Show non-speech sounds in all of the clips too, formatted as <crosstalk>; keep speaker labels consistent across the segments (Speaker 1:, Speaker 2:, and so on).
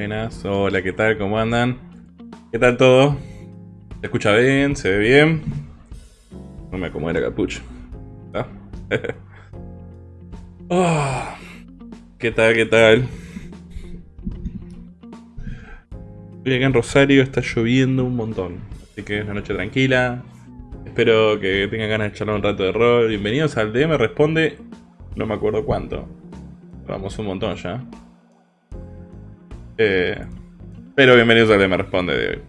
Speaker 1: Hola, ¿qué tal? ¿Cómo andan? ¿Qué tal todo? ¿Se escucha bien? ¿Se ve bien? No me acomode la capucha. <laughs> ¿Ah? Oh, ¿Qué tal? ¿Qué tal? Estoy acá en Rosario, está lloviendo un montón. Así que es una noche tranquila. Espero que tengan ganas de charlar un rato de rol. Bienvenidos al DM Responde. No me acuerdo cuánto. Vamos un montón ya. Eh, pero bienvenidos al DM Responde de hoy.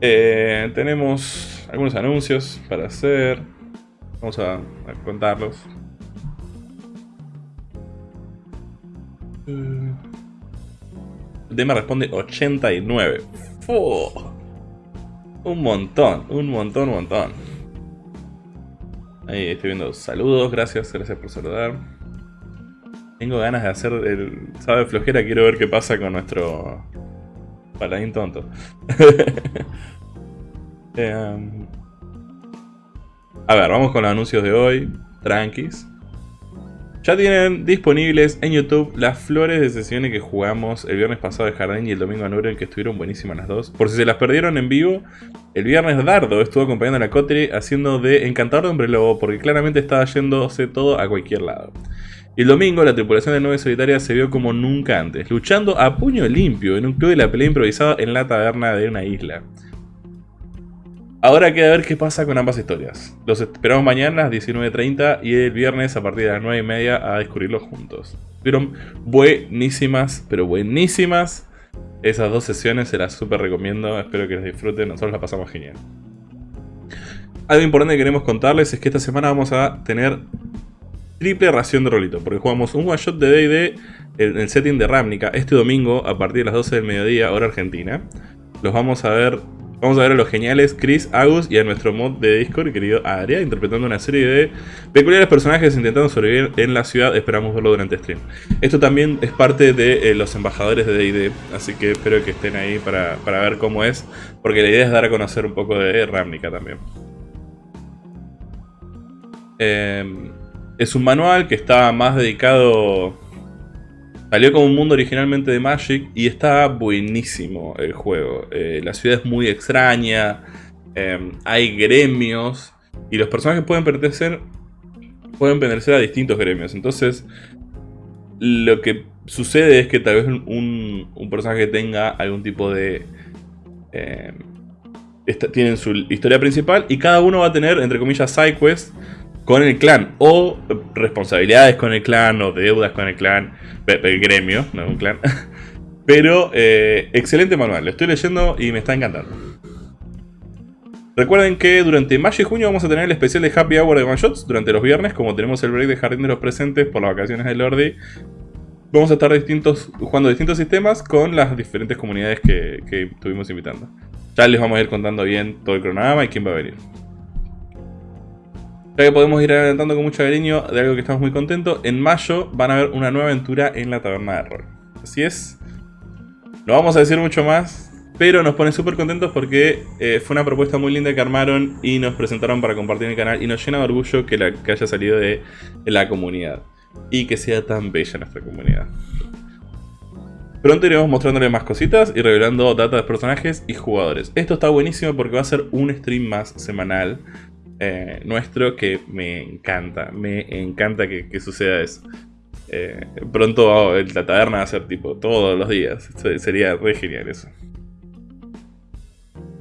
Speaker 1: Eh, tenemos algunos anuncios para hacer. Vamos a, a contarlos. DM responde 89. ¡Fu! Un montón, un montón, un montón. Ahí estoy viendo saludos, gracias, gracias por saludar. Tengo ganas de hacer el sabe flojera, quiero ver qué pasa con nuestro paladín tonto. <laughs> Em, a ver, vamos con los anuncios de hoy, tranquis. Ya tienen disponibles en YouTube las flores de sesiones que jugamos el viernes pasado de Jardín y el domingo en Uren, que estuvieron buenísimas las dos. Por si se las perdieron en vivo, el viernes Dardo estuvo acompañando a la Cotre haciendo de encantador de hombre lobo, porque claramente estaba yéndose todo a cualquier lado. El domingo la tripulación de Nueve Solitaria se vio como nunca antes, luchando a puño limpio en un club de la pelea improvisado en la taberna de una isla. Ahora queda ver qué pasa con ambas historias. Los esperamos mañana a las 19.30 y el viernes a partir de las 9.30 a descubrirlos juntos. Fueron buenísimas, pero buenísimas. Esas dos sesiones se las súper recomiendo, espero que les disfruten, nosotros la pasamos genial. Algo importante que queremos contarles es que esta semana vamos a tener triple ración de rolito, porque jugamos un one shot de D&D en el setting de Ravnica este domingo a partir de las 12 del mediodía, hora argentina. Los vamos a ver Vamos a ver a los geniales Chris, Agus y a nuestro mod de Discord, querido Aria, interpretando una serie de peculiares personajes intentando sobrevivir en la ciudad. Esperamos verlo durante stream. Esto también es parte de eh, los embajadores de D&D, así que espero que estén ahí para, ver cómo es, porque la idea es dar a conocer un poco de Ravnica también. Em, es un manual que está más dedicado Salió como un mundo originalmente de Magic y está buenísimo el juego. Eh, la ciudad es muy extraña, em, hay gremios y los personajes pueden pertenecer, pueden pertenecer a distintos gremios. Entonces, lo que sucede es que tal vez un, personaje tenga algún tipo de... Eh, tienen su historia principal y cada uno va a tener, entre comillas, sidequests con el clan o responsabilidades con el clan o deudas con el clan, el gremio, no un clan. <laughs> Pero eh, excelente manual, lo estoy leyendo y me está encantando. Recuerden que durante mayo y junio vamos a tener el especial de Happy Hour de One Shots durante los viernes, como tenemos el break de Jardín de los Presentes por las vacaciones de Lordi. Vamos a estar distintos, jugando distintos sistemas con las diferentes comunidades que, que estuvimos invitando. Ya les vamos a ir contando bien todo el cronograma y quién va a venir. Que podemos ir adelantando con mucho cariño de algo que estamos muy contentos, en mayo van a haber una nueva aventura en la taberna de rol. Así es. No vamos a decir mucho más, pero nos pone súper contentos porque eh, fue una propuesta muy linda que armaron y nos presentaron para compartir en el canal y nos llena de orgullo que, la, haya salido de, la comunidad y que sea tan bella nuestra comunidad. Pronto iremos mostrándole más cositas y revelando datos de personajes y jugadores. Esto está buenísimo porque va a ser un stream más semanal eh, nuestro que me encanta, me encanta que, suceda eso. Eh, pronto oh, la taberna va a ser tipo todos los días, sería re genial eso.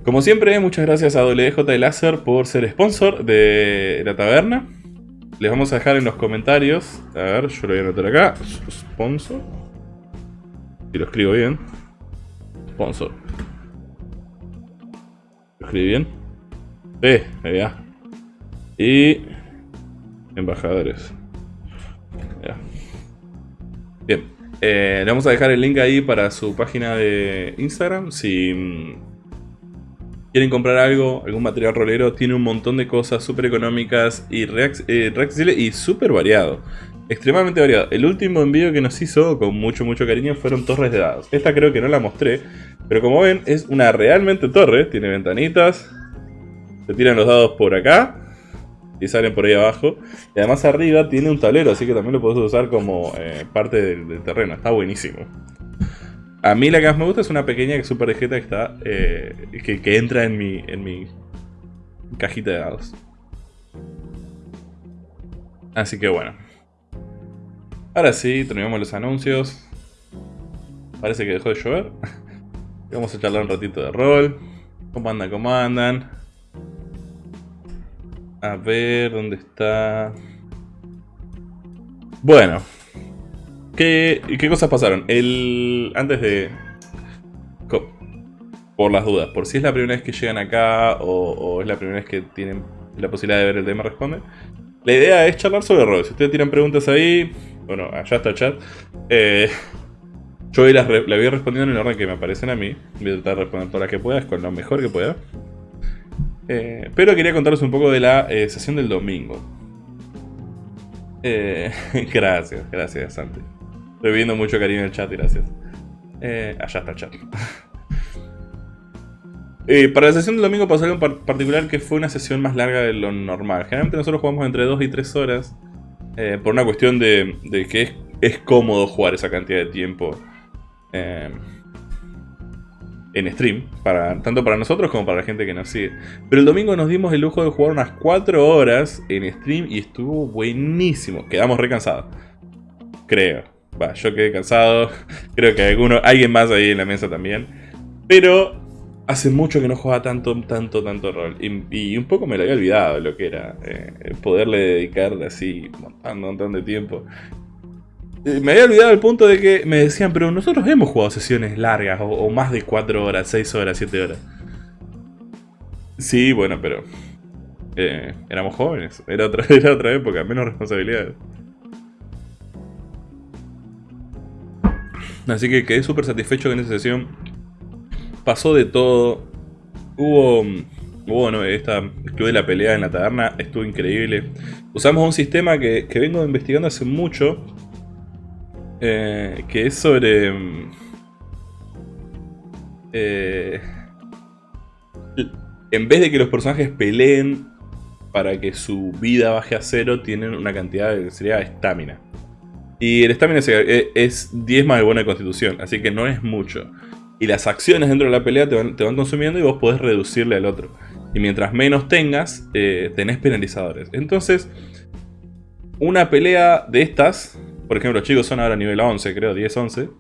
Speaker 1: Como siempre, muchas gracias a WJ Láser por ser sponsor de la taberna. Les vamos a dejar en los comentarios, a ver, yo lo voy a anotar acá, sponsor. Si lo escribo bien. Sponsor. ¿Lo escribí bien? Eh, ya. Y... Embajadores. Bien. Eh, le vamos a dejar el link ahí para su página de Instagram. Si mm, quieren comprar algo, algún material rolero, tiene un montón de cosas súper económicas y eh, y súper variado. Extremadamente variado. El último envío que nos hizo con mucho, mucho cariño fueron torres de dados. Esta creo que no la mostré, pero como ven es una realmente torre. Tiene ventanitas. Se tiran los dados por acá y salen por ahí abajo. Y además arriba tiene un tablero, así que también lo puedes usar como eh, parte del, terreno. Está buenísimo. A mí la que más me gusta es una pequeña super que está. Eh, que, que, entra en mi. en mi cajita de dados. Así que bueno. Ahora sí, terminamos los anuncios. Parece que dejó de llover. <laughs> Vamos a charlar un ratito de rol. ¿Cómo andan? ¿Cómo andan? A ver, ¿dónde está? Bueno. ¿Qué, qué cosas pasaron? El, antes de... Por las dudas, por si es la primera vez que llegan acá o, es la primera vez que tienen la posibilidad de ver el tema Responde. La idea es charlar sobre rol. Si ustedes tienen preguntas ahí, bueno, allá está el chat. Eh, yo las, la voy respondiendo en el orden que me aparecen a mí. Voy a tratar de responder todas las que pueda, con lo mejor que pueda. Eh, pero quería contaros un poco de la eh, sesión del domingo. <laughs> gracias, gracias Santi. Estoy viendo mucho cariño en el chat, gracias. allá está el chat. <laughs> Eh, para la sesión del domingo pasó algo en particular que fue una sesión más larga de lo normal. Generalmente nosotros jugamos entre 2 y 3 horas. Eh, por una cuestión de, que es, cómodo jugar esa cantidad de tiempo eh, en stream. Para, tanto para nosotros como para la gente que nos sigue. Pero el domingo nos dimos el lujo de jugar unas 4 horas en stream y estuvo buenísimo. Quedamos recansados. Creo. Va, yo quedé cansado. <laughs> Creo que alguno, alguien más ahí en la mesa también. Pero hace mucho que no jugaba tanto, tanto, tanto rol. Y, un poco me lo había olvidado lo que era eh, poderle dedicar así un montón de tiempo. Eh, me había olvidado el punto de que me decían, pero nosotros hemos jugado sesiones largas, o, más de 4 horas, 6 horas, 7 horas. Sí, bueno, pero eh, éramos jóvenes, era otra, <laughs> era otra época, menos responsabilidades. Así que quedé súper satisfecho con esa sesión pasó de todo. Hubo, bueno, esta, estuve la pelea en la taberna, estuvo increíble. Usamos un sistema que, vengo investigando hace mucho, eh, que es sobre... Eh, en vez de que los personajes peleen para que su vida baje a cero, tienen una cantidad de sería estamina. Y el estamina es 10 más de buena constitución, así que no es mucho. Y las acciones dentro de la pelea te van, consumiendo y vos podés reducirle al otro. Y mientras menos tengas, eh, tenés penalizadores. Entonces, una pelea de estas, por ejemplo, chicos son ahora nivel 11, creo, 10-11,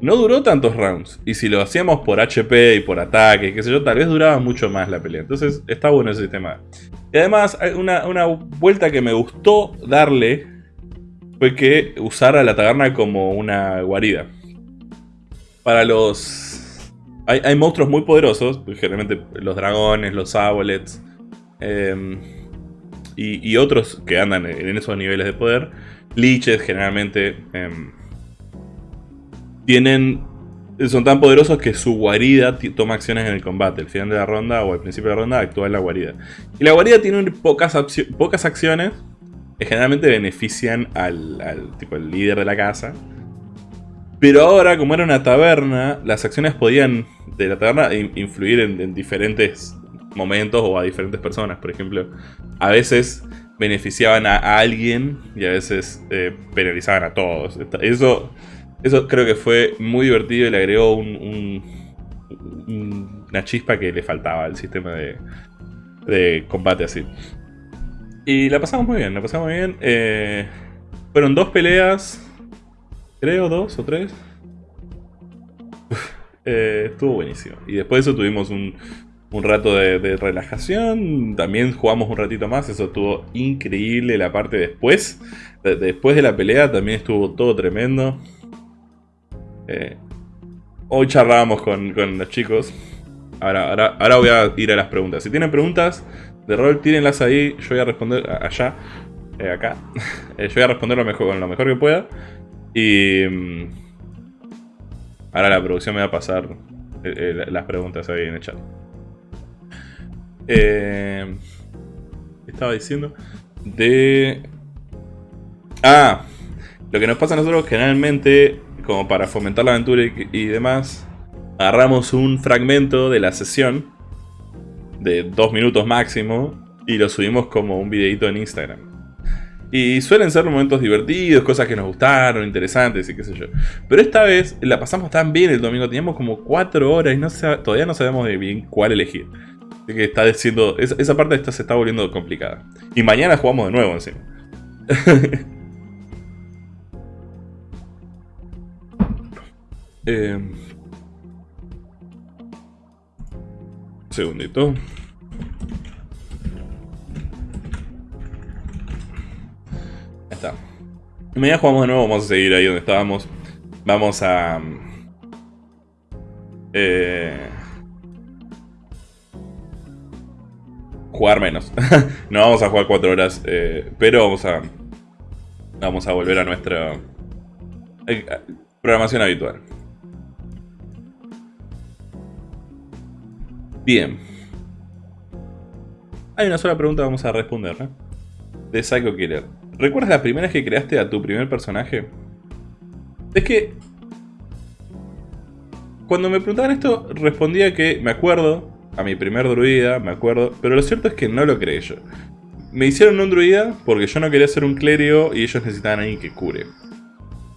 Speaker 1: no duró tantos rounds. Y si lo hacíamos por HP y por ataque, qué sé yo, tal vez duraba mucho más la pelea. Entonces, está bueno ese sistema. Y además, una, vuelta que me gustó darle fue que usara la taberna como una guarida para los... Hay, monstruos muy poderosos, generalmente los dragones, los abolets em, y, otros que andan en esos niveles de poder. Liches generalmente em, tienen son tan poderosos que su guarida toma acciones en el combate. Al final de la ronda o al principio de la ronda actúa en la guarida. Y la guarida tiene pocas, pocas acciones generalmente benefician al, al, tipo, el líder de la casa. Pero ahora, como era una taberna, las acciones podían de la taberna influir en, diferentes momentos o a diferentes personas. Por ejemplo, a veces beneficiaban a, alguien y a veces eh, penalizaban a todos. Eso, eso creo que fue muy divertido y le agregó una chispa que le faltaba al sistema de, combate así. Y la pasamos muy bien, la pasamos muy bien. Eh, fueron dos peleas creo, dos o tres. Eh, estuvo buenísimo. Y después de eso tuvimos un, rato de, relajación. También jugamos un ratito más. Eso estuvo increíble. La parte después. después de la pelea también estuvo todo tremendo. Eh, hoy charlábamos con, los chicos. Ahora, ahora, ahora voy a ir a las preguntas. Si tienen preguntas de rol, tírenlas ahí. Yo voy a responder allá. Eh, acá. <laughs> yo voy a responder lo mejor, que pueda. Y mm, ahora la producción me va a pasar eh, eh, las preguntas ahí en el chat. Eh, estaba diciendo de... Ah, lo que nos pasa a nosotros generalmente, como para fomentar la aventura y, demás, agarramos un fragmento de la sesión de dos minutos máximo y lo subimos como un videito en Instagram. Y suelen ser momentos divertidos, cosas que nos gustaron, interesantes y qué sé yo. Pero esta vez la pasamos tan bien el domingo, teníamos como 4 horas y no todavía no sabemos de bien cuál elegir. Que está diciendo, esa parte esta se está volviendo complicada. Y mañana jugamos de nuevo encima. <laughs> eh, segundito. está. Mañana jugamos de nuevo, vamos a seguir ahí donde estábamos. Vamos a... Eh, jugar menos. <laughs> no vamos a jugar 4 horas, eh, pero vamos a... Vamos a volver a nuestra eh, programación habitual. Bien. Hay una sola pregunta que vamos a responder. De Psycho Killer. ¿Recuerdas la primera vez que creaste a tu primer personaje? Es que... Cuando me preguntaban esto, respondía que me acuerdo, a mi primer druida, me acuerdo, pero lo cierto es que no lo creé yo. Me hicieron un druida porque yo no quería ser un clérigo y ellos necesitaban a alguien que cure.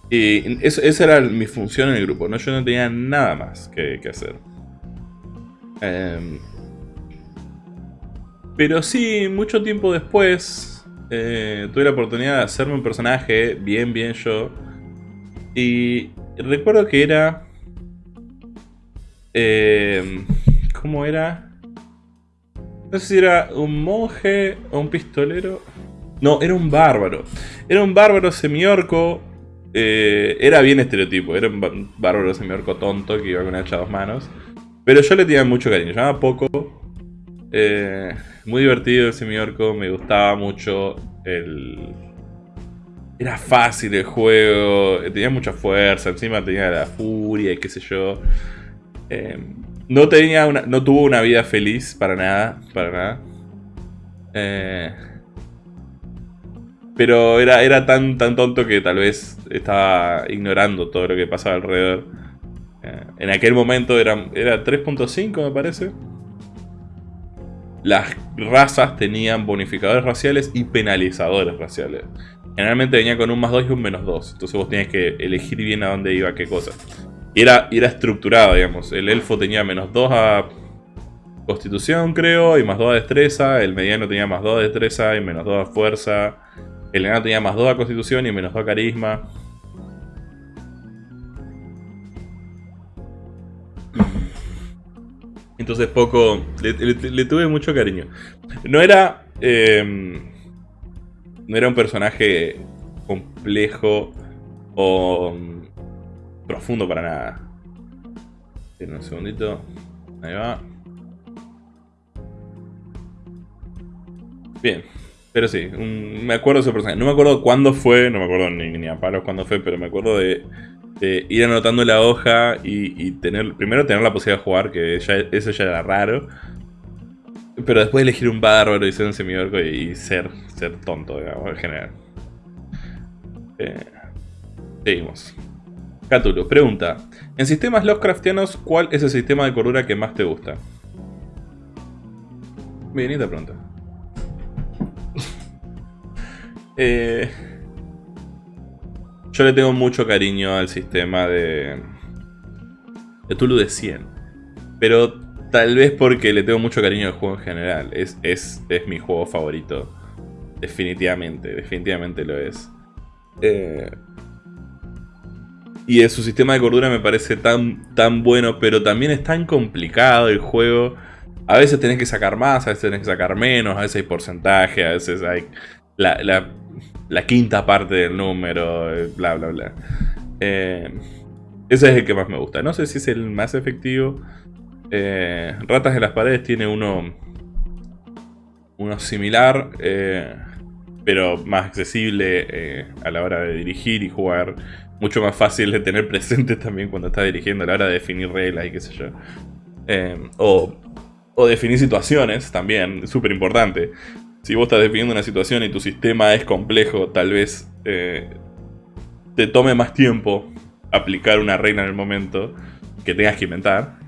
Speaker 1: Y esa era mi función en el grupo, ¿no? Yo no tenía nada más que, hacer. Em, pero sí, mucho tiempo después, eh, tuve la oportunidad de hacerme un personaje bien, bien yo. Y recuerdo que era... Eh, ¿Cómo era? No sé si era un monje o un pistolero. No, era un bárbaro. Era un bárbaro semiorco. Eh, era bien estereotipo. Era un bárbaro semiorco tonto que iba con hacha a dos manos. Pero yo le tenía mucho cariño. Llamaba poco. Eh, muy divertido el semi-orco, me gustaba mucho el... Era fácil el juego, tenía mucha fuerza, encima tenía la furia y qué sé yo. Eh, no tenía una, no tuvo una vida feliz para nada, para nada. Eh, pero era, era tan, tan tonto que tal vez estaba ignorando todo lo que pasaba alrededor. en aquel momento era, era 3.5 me parece las razas tenían bonificadores raciales y penalizadores raciales. Generalmente venía con un más 2 y un menos 2. Entonces vos tenías que elegir bien a dónde iba qué cosa. Y era, era estructurado, digamos. El elfo tenía menos 2 a constitución, creo, y más 2 a destreza. El mediano tenía más 2 a destreza y menos 2 a fuerza. El enano tenía más 2 a constitución y menos 2 a carisma. Entonces poco... Le, tuve mucho cariño. No era... Em, no era un personaje complejo o profundo para nada. Tiene un segundito. Ahí va. Bien. Pero sí, me acuerdo de ese personaje. No me acuerdo cuándo fue, no me acuerdo ni, ni a palos cuándo fue, pero me acuerdo de ir anotando la hoja y, tener primero tener la posibilidad de jugar, que eso ya era raro. Pero después elegir un bárbaro y ser un semiorco y ser, ser tonto, digamos, en general. Eh, seguimos. Cthulhu, pregunta. En sistemas Lovecraftianos, ¿cuál es el sistema de cordura que más te gusta? Bien, te pregunta. <laughs> eh... Yo le tengo mucho cariño al sistema de... De Tulu de 100. Pero tal vez porque le tengo mucho cariño al juego en general. Es, es, es mi juego favorito. Definitivamente, definitivamente lo es. Eh, y su sistema de cordura me parece tan, tan bueno, pero también es tan complicado el juego. A veces tenés que sacar más, a veces tenés que sacar menos, a veces hay porcentaje, a veces hay... La, la quinta parte del número, eh, bla, bla, bla. Eh, ese es el que más me gusta. No sé si es el más efectivo. Eh, Ratas en las paredes tiene uno, uno similar, pero más accesible a la hora de dirigir y jugar. Mucho más fácil de tener presente también cuando estás dirigiendo a la hora de definir reglas y qué sé yo. o, o definir situaciones también, súper importante si vos estás definiendo una situación y tu sistema es complejo, tal vez eh, te tome más tiempo aplicar una regla en el momento que tengas que inventar,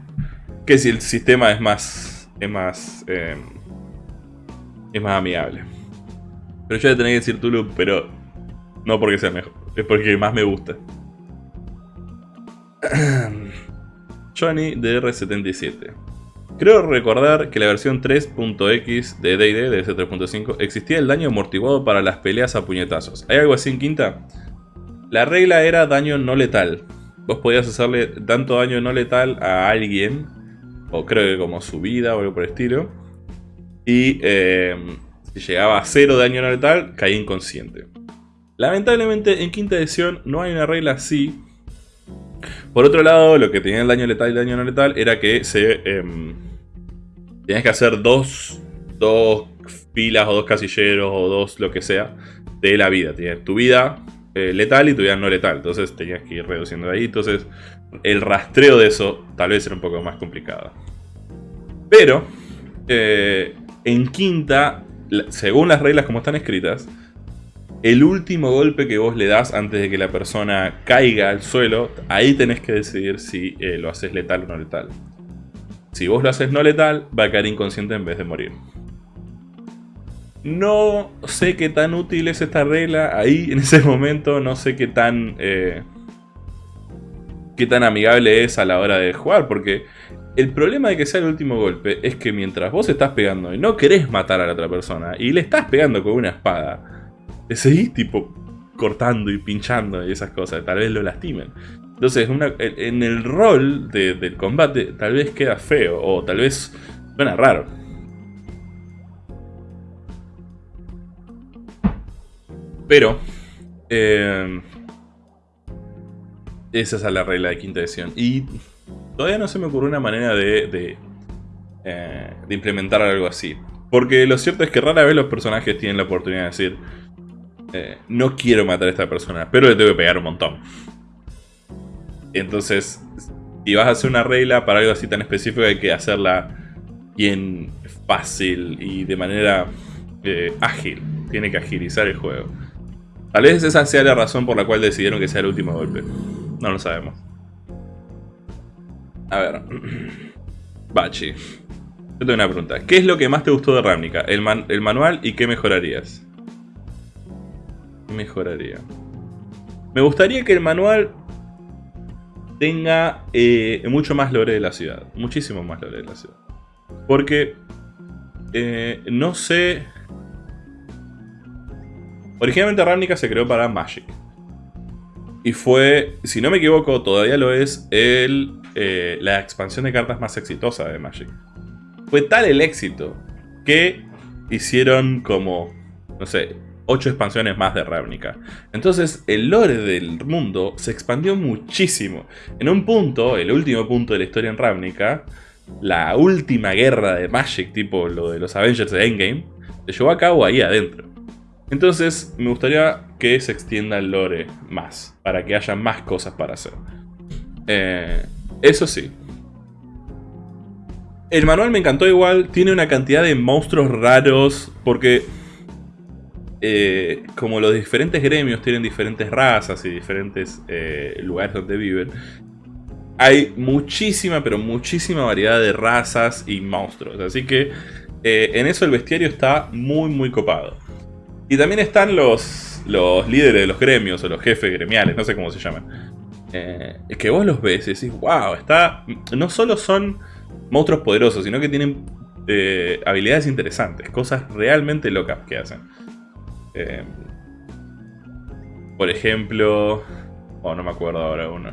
Speaker 1: que si el sistema es más, es más, eh, es más amigable. Pero yo le tenía que decir Tulu, pero no porque sea mejor, es porque más me gusta. <clears throat> Johnny DR77. Creo recordar que la versión 3.x de D&D, de ese 3.5, existía el daño amortiguado para las peleas a puñetazos. ¿Hay algo así en quinta? La regla era daño no letal. Vos podías hacerle tanto daño no letal a alguien, o creo que como su vida o algo por el estilo, y eh, si llegaba a cero daño no letal, caía inconsciente. Lamentablemente en quinta edición no hay una regla así. Por otro lado, lo que tenía el daño letal y el daño no letal era que se... Eh, tenías que hacer dos, dos filas o dos casilleros o dos lo que sea de la vida. Tienes tu vida eh, letal y tu vida no letal. Entonces tenías que ir reduciendo ahí. Entonces el rastreo de eso tal vez era un poco más complicado. Pero eh, en quinta, según las reglas como están escritas, el último golpe que vos le das antes de que la persona caiga al suelo, ahí tenés que decidir si eh, lo haces letal o no letal. Si vos lo haces no letal, va a caer inconsciente en vez de morir. No sé qué tan útil es esta regla ahí en ese momento, no sé qué tan... Eh, qué tan amigable es a la hora de jugar, porque el problema de que sea el último golpe es que mientras vos estás pegando y no querés matar a la otra persona y le estás pegando con una espada, seguís tipo cortando y pinchando y esas cosas, tal vez lo lastimen. Entonces, en el rol del combate tal vez queda feo o tal vez suena raro. Pero, eh, esa es la regla de quinta edición. Y todavía no se me ocurrió una manera eh, de implementar algo así. Porque lo cierto es que rara vez los personajes tienen la oportunidad de decir eh, no quiero matar a esta persona, pero le tengo que pegar un montón. Entonces, si vas a hacer una regla para algo así tan específico, hay que hacerla bien fácil y de manera eh, ágil. Tiene que agilizar el juego. Tal vez esa sea la razón por la cual decidieron que sea el último golpe. No lo sabemos. A ver. <clears throat> Bachi. Yo tengo una pregunta. ¿Qué es lo que más te gustó de Ravnica? ¿El, el manual y qué mejorarías? Mejoraría? Me gustaría que el manual tenga eh, mucho más lore de la ciudad. Muchísimo más lore de la ciudad. Porque eh, no sé... Originalmente Ravnica se creó para Magic. Y fue, si no me equivoco, todavía lo es, el, eh, la expansión de cartas más exitosa de Magic. Fue tal el éxito que hicieron como, no sé, 8 expansiones más de Ravnica. Entonces el lore del mundo se expandió muchísimo. En un punto, el último punto de la historia en Ravnica, la última guerra de Magic, tipo lo de los Avengers de Endgame, se llevó a cabo ahí adentro. Entonces me gustaría que se extienda el lore más, para que haya más cosas para hacer. Eh, eso sí. El manual me encantó igual, tiene una cantidad de monstruos raros, porque eh, como los diferentes gremios tienen diferentes razas y diferentes eh, lugares donde viven, hay muchísima, pero muchísima variedad de razas y monstruos. Así que eh, en eso el bestiario está muy, muy copado. Y también están los, líderes de los gremios o los jefes gremiales, no sé cómo se llaman. Que vos los ves y decís, wow, está... no solo son monstruos poderosos, sino que tienen habilidades interesantes, cosas realmente locas que hacen. Em, por ejemplo... Oh, no me acuerdo ahora uno.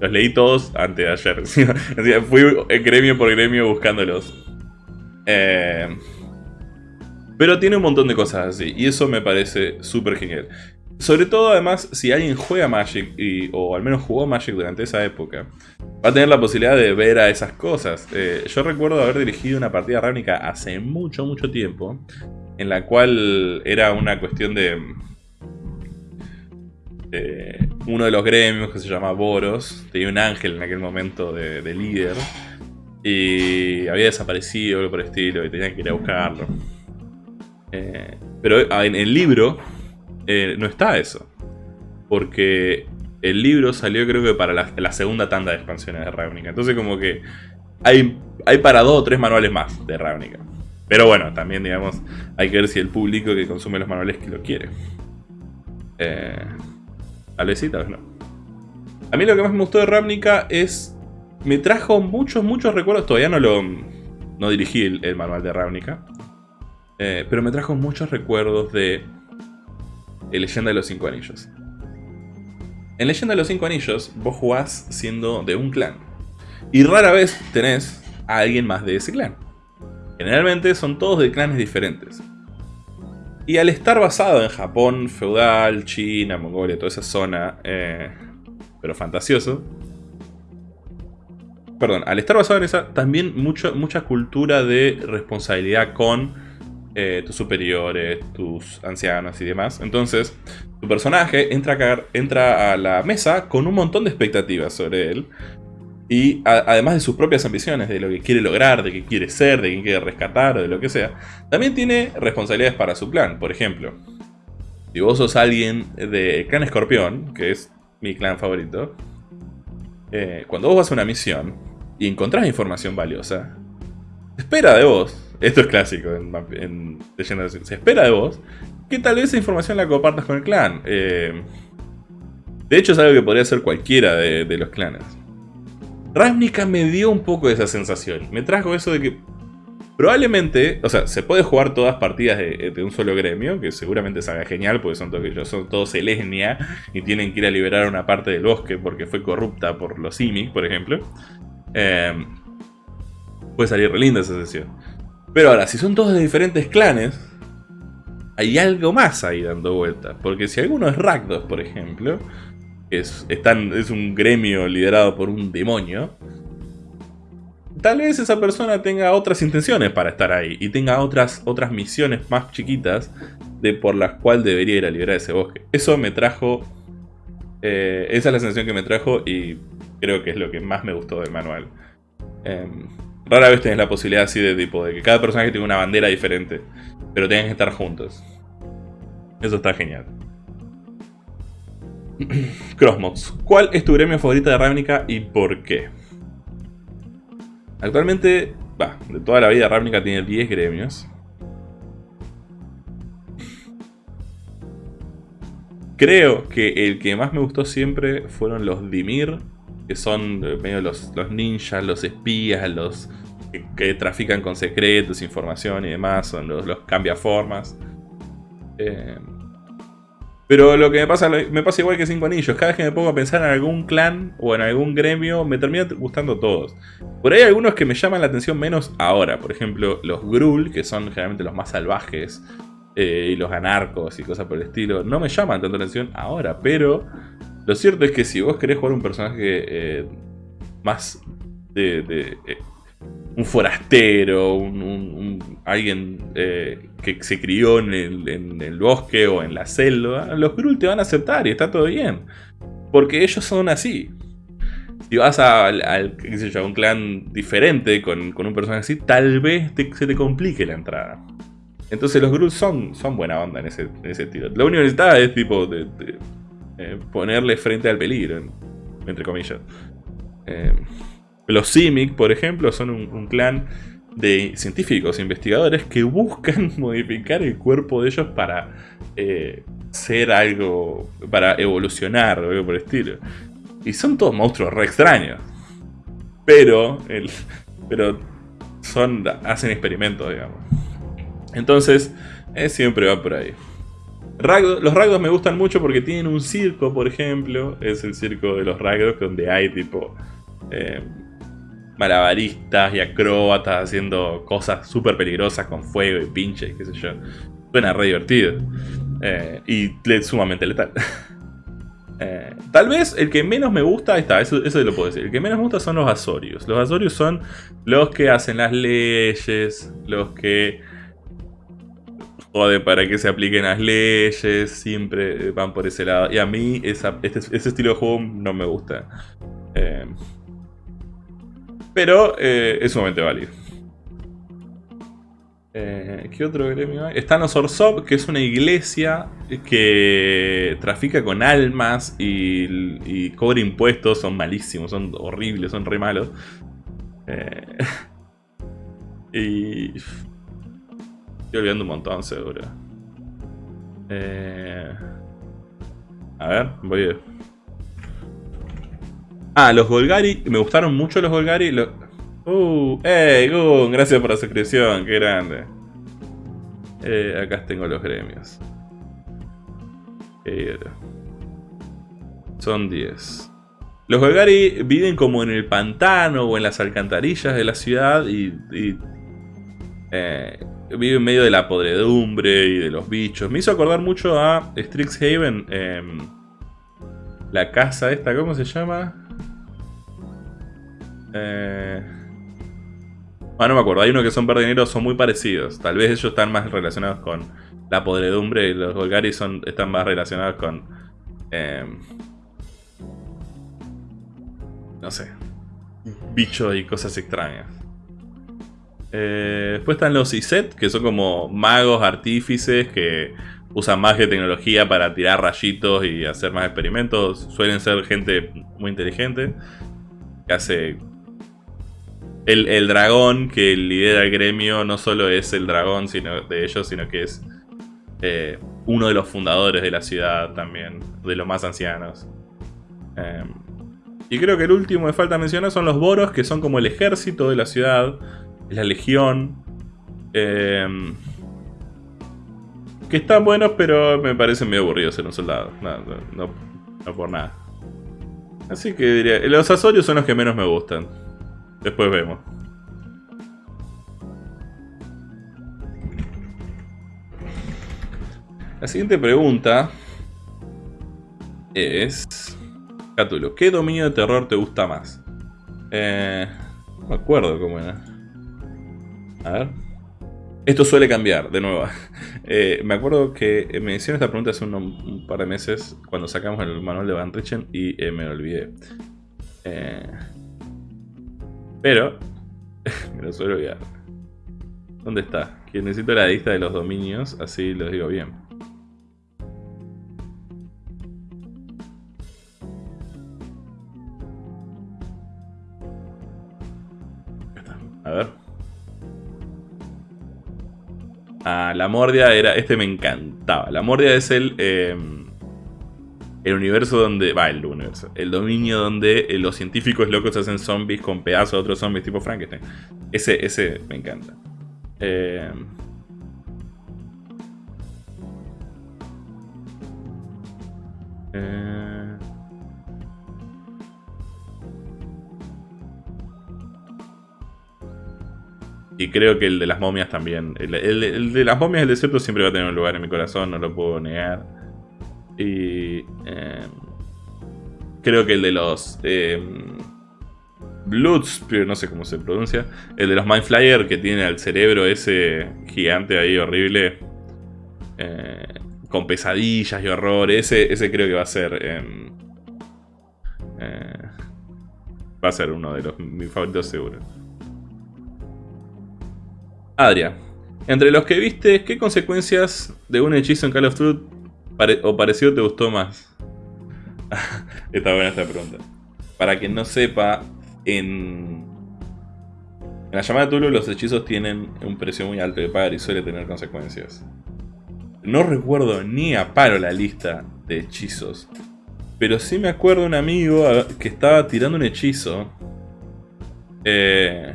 Speaker 1: Los leí todos antes de ayer. <laughs> Fui gremio por gremio buscándolos. Em, pero tiene un montón de cosas así. Y eso me parece súper genial. Sobre todo, además, si alguien juega Magic, o al menos jugó Magic durante esa época, va a tener la posibilidad de ver a esas cosas. Eh, yo recuerdo haber dirigido una partida ránica hace mucho, mucho tiempo, en la cual era una cuestión de... uno de los gremios que se llama Boros, tenía un ángel en aquel momento de, líder, y había desaparecido, algo por el estilo, y tenían que ir a buscarlo. Eh, pero en el libro eh, no está eso. Porque el libro salió creo que para la, segunda tanda de expansiones de Ravnica. Entonces como que hay, hay para dos o tres manuales más de Ravnica. Pero bueno, también, digamos, hay que ver si el público que consume los manuales que lo quiere. Eh, tal vez sí, tal vez no. A mí lo que más me gustó de Ravnica es... Me trajo muchos, muchos recuerdos. Todavía no lo... No dirigí el, manual de Ravnica. Eh, pero me trajo muchos recuerdos de... El Leyenda de los Cinco Anillos. En Leyenda de los Cinco Anillos, vos jugás siendo de un clan. Y rara vez tenés a alguien más de ese clan. Generalmente son todos de clanes diferentes. Y al estar basado en Japón, feudal, China, Mongolia, toda esa zona, eh, pero fantasioso. Perdón, al estar basado en esa, también mucho, mucha cultura de responsabilidad con eh, tus superiores, tus ancianos y demás. Entonces, tu personaje entra entra a la mesa con un montón de expectativas sobre él. Y además de sus propias ambiciones, de lo que quiere lograr, de qué quiere ser, de quién quiere rescatar, o de lo que sea, también tiene responsabilidades para su clan. Por ejemplo, si vos sos alguien de clan escorpión, que es mi clan favorito, eh, cuando vos vas a una misión y encontrás información valiosa, se espera de vos, esto es clásico en, en se espera de vos que tal vez esa información la compartas con el clan. Eh, de hecho es algo que podría ser cualquiera de los clanes. Ravnica me dio un poco esa sensación. Me trajo eso de que probablemente, o sea, se puede jugar todas partidas de, un solo gremio, que seguramente salga genial, porque son todos, son y tienen que ir a liberar una parte del bosque porque fue corrupta por los Simic, por ejemplo. Em, puede salir re linda esa sesión. Pero ahora, si son todos de diferentes clanes, hay algo más ahí dando vueltas. Porque si alguno es Rakdos, por ejemplo, es, es un gremio liderado por un demonio, tal vez esa persona tenga otras intenciones para estar ahí y tenga otras, otras misiones más chiquitas de por las cuales debería ir a liberar ese bosque. Eso me trajo... Eh, esa es la sensación que me trajo y creo que es lo que más me gustó del manual. Em, rara vez tenés la posibilidad así de tipo de que cada personaje tenga una bandera diferente, pero tengan que estar juntos. Eso está genial. <clears throat> Crossmods. ¿Cuál es tu gremio favorito de Ravnica y por qué? Actualmente, de toda la vida Ravnica tiene 10 gremios. Creo que el que más me gustó siempre fueron los Dimir, que son eh, medio los, los ninjas, los espías, los que, trafican con secretos, información y demás, son los, los cambiaformas. Eh, pero lo que me pasa, me pasa igual que Cinco Anillos. Cada vez que me pongo a pensar en algún clan o en algún gremio, me terminan gustando todos. Por ahí hay algunos que me llaman la atención menos ahora. Por ejemplo, los Grul, que son generalmente los más salvajes. Eh, y los anarcos y cosas por el estilo. No me llaman tanto la atención ahora. Pero lo cierto es que si vos querés jugar un personaje eh, más de, eh, un forastero, un, alguien eh, que se crió en el, bosque o en la selva, los Grul te van a aceptar y está todo bien. Porque ellos son así. Si vas a, un clan diferente con, un personaje así, tal vez se te complique la entrada. Entonces los Grul son, buena onda en ese, en ese tiro. Lo único que necesitas es tipo de, eh, ponerle frente al peligro, entre comillas. Eh, los Simic, por ejemplo, son un, clan de científicos investigadores que buscan <laughs> modificar el cuerpo de ellos para eh, ser algo, para evolucionar o algo por el estilo. Y son todos monstruos re extraños. Pero, el, pero son, hacen experimentos, digamos. Entonces, eh, siempre va por ahí. los Ragdos me gustan mucho porque tienen un circo, por ejemplo. Es el circo de los Ragdos donde hay tipo... Eh, malabaristas y acróbatas haciendo cosas súper peligrosas con fuego y pinches, qué sé yo. Suena re divertido. Eh, y sumamente letal. <laughs> Eh, tal vez el que menos me gusta, está, eso, eso lo puedo decir. El que menos me gusta son los Azorius. Los Azorius son los que hacen las leyes, los que joden para que se apliquen las leyes, siempre van por ese lado. Y a mí este, ese estilo de juego no me gusta. Eh, pero eh, es sumamente válido. Eh, ¿Qué otro gremio hay? Están los Orsov, que es una iglesia que trafica con almas y, cobra impuestos. Son malísimos, son horribles, son re malos. Eh, <laughs> y Estoy olvidando un montón, seguro. Eh... A ver, voy a... Ah, los Golgari. Me gustaron mucho los Golgari. Uh, hey, Gun, gracias por la suscripción, qué grande. Eh, acá tengo los gremios. Son 10. Los Golgari viven como en el pantano o en las alcantarillas de la ciudad y, eh, viven en medio de la podredumbre y de los bichos. Me hizo acordar mucho a Strixhaven, em, la casa esta, ¿cómo se llama? Eh... Ah, no me acuerdo. Hay uno que son verde y negro, son muy parecidos. Tal vez ellos están más relacionados con la podredumbre y los Golgari son, están más relacionados con... Em, no sé. Bichos y cosas extrañas. Eh, después están los Iset, que son como magos, artífices, que usan magia y tecnología para tirar rayitos y hacer más experimentos. Suelen ser gente muy inteligente, que hace el, dragón que lidera el gremio no solo es el dragón sino, de ellos, sino que es eh, uno de los fundadores de la ciudad también, de los más ancianos. Em, y creo que el último que falta mencionar son los boros, que son como el ejército de la ciudad, la legión. Em, que están buenos, pero me parecen medio aburridos ser un soldado. No, no, no por nada. Así que diría, los azorios son los que menos me gustan. Después vemos. La siguiente pregunta es... Catulo, ¿qué dominio de terror te gusta más? Eh, no me acuerdo cómo era. A ver. Esto suele cambiar, de nuevo. <laughs> Eh, me acuerdo que me hicieron esta pregunta hace un, par de meses cuando sacamos el manual de Van Richen y eh, me olvidé. Eh, pero, <laughs> me lo suelo olvidar. ¿Dónde está? Que necesito la lista de los dominios, así lo digo bien. A ver. Ah, la Mordia era... Este me encantaba. La Mordia es el... Em, el universo donde... Va, el universo. El dominio donde eh, los científicos locos hacen zombies con pedazos de otros zombies tipo Frankenstein. Ese, ese me encanta. Eh, eh, y creo que el de las momias también. El, el, de las momias del desierto siempre va a tener un lugar en mi corazón, no lo puedo negar. Y em, creo que el de los eh, Bloods, no sé cómo se pronuncia, el de los Mind Flyer que tiene al cerebro ese gigante ahí horrible, eh, con pesadillas y horror, ese, ese creo que va a ser... Em, eh, va a ser uno de los mis favoritos seguro. Adria, entre los que viste, ¿qué consecuencias de un hechizo en Call of Duty ¿O parecido te gustó más? <laughs> Está buena esta pregunta. Para quien no sepa, en, en la llamada de Tulu los hechizos tienen un precio muy alto de pagar y suele tener consecuencias. No recuerdo ni a paro la lista de hechizos. Pero sí me acuerdo un amigo que estaba tirando un hechizo. Eh,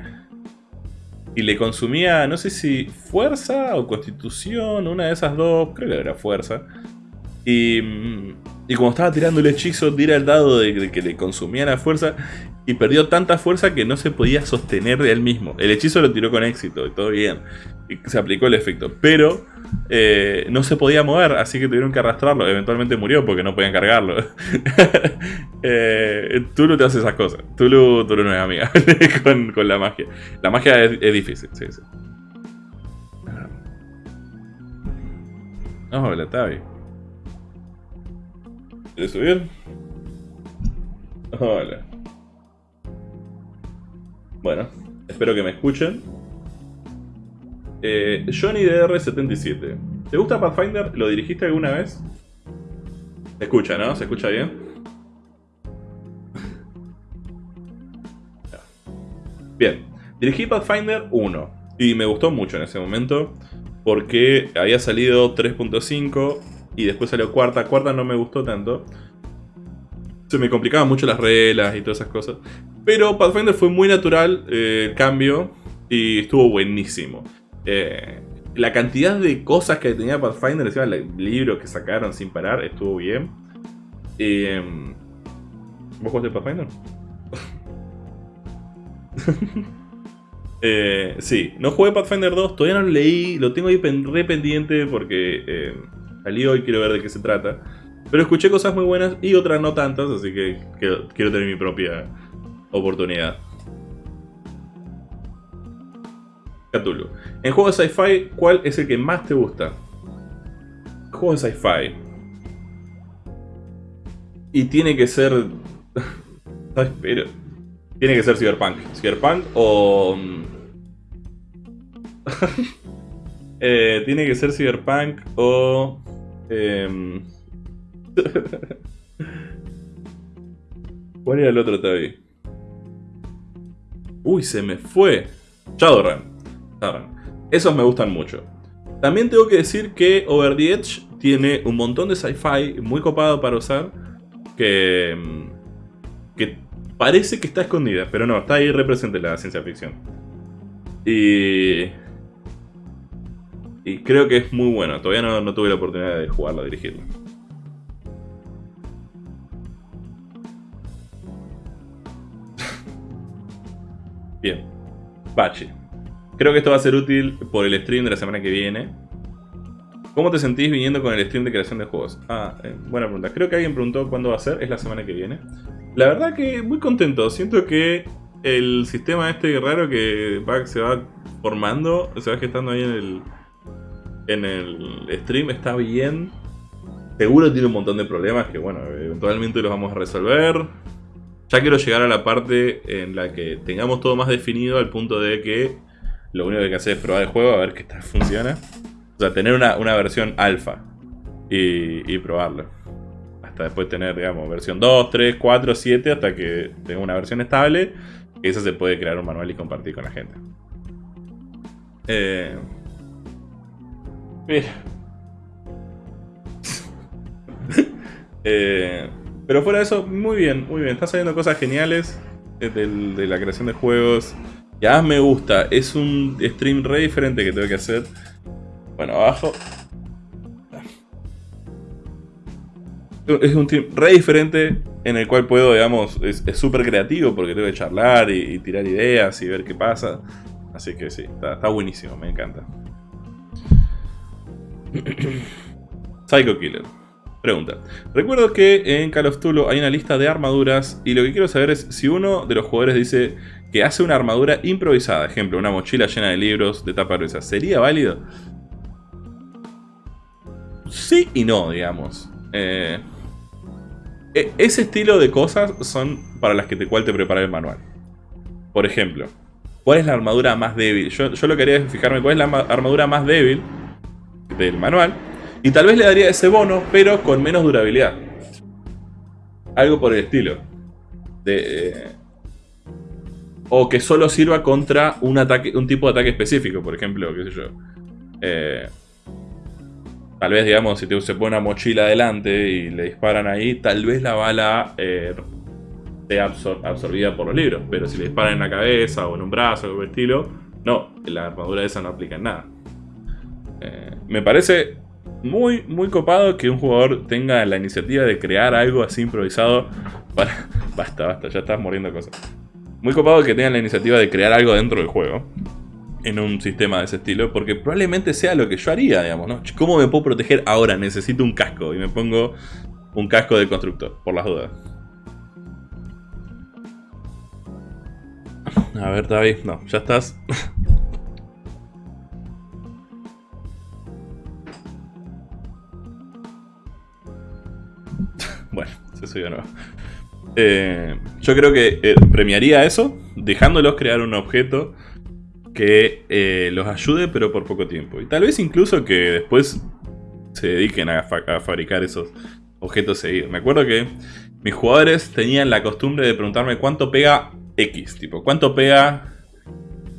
Speaker 1: y le consumía, no sé si fuerza o constitución, una de esas dos, creo que era fuerza. Y, y como estaba tirando el hechizo, tira el dado de, que le consumía la fuerza y perdió tanta fuerza que no se podía sostener de él mismo. El hechizo lo tiró con éxito y todo bien. Y se aplicó el efecto. Pero eh, no se podía mover, así que tuvieron que arrastrarlo. Eventualmente murió porque no podían cargarlo. <laughs> eh, Tulu te hace esas cosas. Tulu, Tulu no es amiga <laughs> con, la magia. La magia es, es difícil, sí, sí. Hola, Tavi. ¿Quieres subir? Hola. Bueno, espero que me escuchen. Eh, Johnny DR77. ¿Te gusta Pathfinder? ¿Lo dirigiste alguna vez? Se escucha, ¿no? ¿Se escucha bien? Bien. Dirigí Pathfinder 1. Y me gustó mucho en ese momento. porque había salido 3.5 y después salió cuarta. Cuarta no me gustó tanto. Se me complicaban mucho las reglas y todas esas cosas. Pero Pathfinder fue muy natural eh, el cambio y estuvo buenísimo. Eh, la cantidad de cosas que tenía Pathfinder, encima el libro que sacaron sin parar, estuvo bien. Eh, ¿Vos jugaste Pathfinder? <laughs> sí, no jugué Pathfinder 2, todavía no lo leí, lo tengo ahí re pendiente porque salí hoy quiero ver de qué se trata. Pero escuché cosas muy buenas y otras no tantas, así que quiero, tener mi propia oportunidad. Cthulhu. En juegos de sci-fi, ¿cuál es el que más te gusta? Juegos de sci-fi. Y tiene que ser... <laughs> Tiene que ser Cyberpunk. Cyberpunk o... <laughs> eh, tiene que ser Cyberpunk o... Eh... <laughs> ¿Cuál era el otro Tabi? Uy, se me fue. Shadowrun. Esos me gustan mucho. También tengo que decir que Over the Edge tiene un montón de sci-fi muy copado para usar. Que, que parece que está escondida, pero no, está ahí represente la ciencia ficción. Y, y creo que es muy bueno. Todavía no, no tuve la oportunidad de jugarlo, dirigirlo. <laughs> Bien. Bachi. Creo que esto va a ser útil por el stream de la semana que viene. ¿Cómo te sentís viniendo con el stream de creación de juegos? Ah, eh, buena pregunta. Creo que alguien preguntó cuándo va a ser. Es la semana que viene. La verdad que muy contento. Siento que el sistema este raro que se va formando, se va gestando ahí en el, en el stream, está bien. Seguro tiene un montón de problemas que, bueno, eventualmente los vamos a resolver. Ya quiero llegar a la parte en la que tengamos todo más definido al punto de que lo único que hay que hacer es probar el juego a ver qué tal funciona. O sea, tener una, versión alfa y, probarlo. Hasta después tener, digamos, versión 2, 3, 4, 7, hasta que tenga una versión estable. Y eso se puede crear un manual y compartir con la gente. Eh... <laughs> eh... Pero fuera de eso, muy bien, muy bien. Están saliendo cosas geniales de, la creación de juegos. Ya me gusta. Es un stream re diferente que tengo que hacer. Bueno, abajo. Es un stream re diferente en el cual puedo, digamos, es súper creativo porque tengo que charlar y, tirar ideas y ver qué pasa. Así que sí, está buenísimo, me encanta. <clears throat> Psycho Killer. Pregunta. Recuerdo que en Call of Tulu hay una lista de armaduras y lo que quiero saber es si uno de los jugadores dice que hace una armadura improvisada, ejemplo, una mochila llena de libros de tapa gruesa, ¿sería válido? Sí y no, digamos. Eh, e, ese estilo de cosas son para las que te, cual te prepara el manual. Por ejemplo, ¿cuál es la armadura más débil? Yo, yo lo que haría es fijarme cuál es la armadura más débil del manual y tal vez le daría ese bono, pero con menos durabilidad. Algo por el estilo. Eh, o que solo sirva contra un, ataque, un tipo de ataque específico, por ejemplo, qué sé yo. Eh, tal vez, digamos, si te, pone una mochila adelante y le disparan ahí, tal vez la bala eh, sea absorbida por los libros. Pero si le disparan en la cabeza o en un brazo o algo estilo, no, la armadura esa no aplica en nada. Me parece muy, muy copado que un jugador tenga la iniciativa de crear algo así improvisado <laughs> para... Basta, basta, ya estás muriendo cosas. Muy copado que tengan la iniciativa de crear algo dentro del juego. En un sistema de ese estilo. Porque probablemente sea lo que yo haría, digamos, ¿no? ¿Cómo me puedo proteger ahora? Necesito un casco. Y me pongo un casco de constructor, por las dudas. A ver, David, no, ya estás. <laughs> Bueno, se subió nuevo. Eh, yo creo que eh, premiaría eso, dejándolos crear un objeto que eh, los ayude, pero por poco tiempo. Y tal vez incluso que después se dediquen a, fabricar esos objetos seguidos. Me acuerdo que mis jugadores tenían la costumbre de preguntarme cuánto pega X, tipo, cuánto pega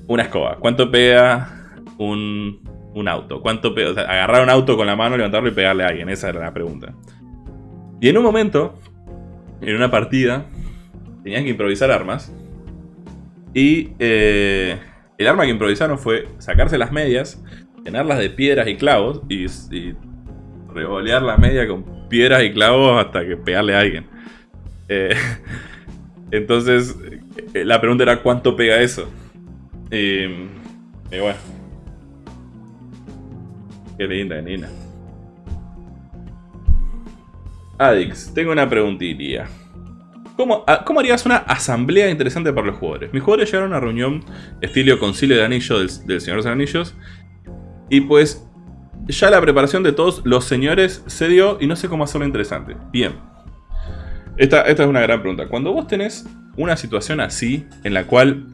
Speaker 1: una escoba, cuánto pega un un auto? ¿Cuánto sea, agarrar un auto con la mano, levantarlo y pegarle a alguien. Esa era la pregunta. Y en un momento, en una partida, tenían que improvisar armas. Y eh, el arma que improvisaron fue sacarse las medias, llenarlas de piedras y clavos y, y revolear las medias con piedras y clavos hasta que pegarle a alguien. Eh, <laughs> entonces, eh, la pregunta era cuánto pega eso. Y, y bueno. Qué linda, Nina. Adix, tengo una preguntilla. ¿Cómo, ¿Cómo, harías una asamblea interesante para los jugadores? Mis jugadores llegaron a una reunión estilo concilio de anillo del, del Señor de los Anillos. Y pues ya la preparación de todos los señores se dio y no sé cómo hacerlo interesante. Bien. Esta, esta es una gran pregunta. Cuando vos tenés una situación así, en la cual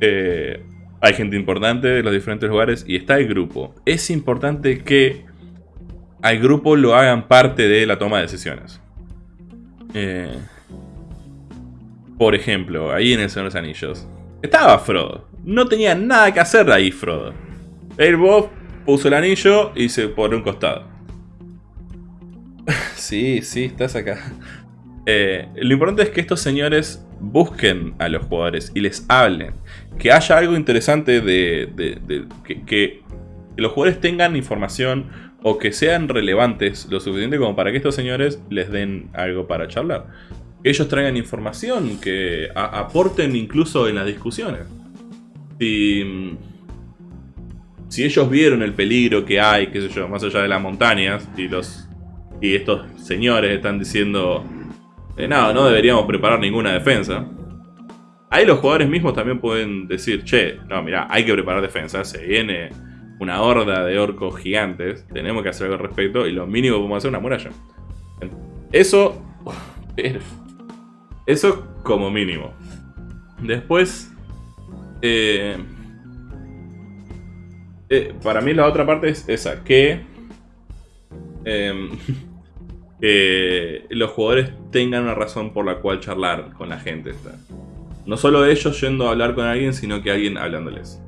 Speaker 1: eh, hay gente importante de los diferentes lugares y está el grupo, es importante que al grupo lo hagan parte de la toma de decisiones. Eh, por ejemplo, ahí en el Señor de los Anillos, estaba Frodo. No tenía nada que hacer ahí Frodo. El Bob puso el anillo y se pone un costado. <laughs> sí, sí, estás acá. Eh, lo importante es que estos señores busquen a los jugadores y les hablen. Que haya algo interesante de, que, los jugadores tengan información o que sean relevantes lo suficiente como para que estos señores les den algo para charlar. Ellos traigan información, que aporten incluso en las discusiones. Si si ellos vieron el peligro que hay, qué sé yo, más allá de las montañas, y los y estos señores están diciendo, eh, no, no deberíamos preparar ninguna defensa. Ahí los jugadores mismos también pueden decir, che, no, mira, hay que preparar defensa, se viene una horda de orcos gigantes, tenemos que hacer algo al respecto, y lo mínimo podemos hacer una muralla. Eso, <laughs> eso como mínimo. Después, eh, eh, para mí la otra parte es esa, que, em, <laughs> que los jugadores tengan una razón por la cual charlar con la gente. No solo ellos yendo a hablar con alguien, sino que alguien hablándoles.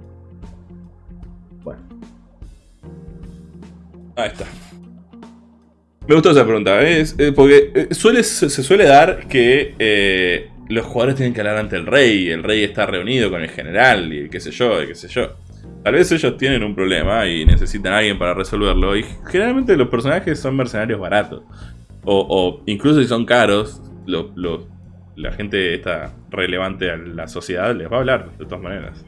Speaker 1: Ahí está. Me gustó esa pregunta, ¿eh? porque eh, suele, se suele dar que los jugadores tienen que hablar ante el rey, el rey está reunido con el general y qué sé yo, qué sé yo. Tal vez ellos tienen un problema y necesitan a alguien para resolverlo. Y generalmente los personajes son mercenarios baratos. O, incluso si son caros, la gente está relevante a la sociedad les va a hablar de todas maneras.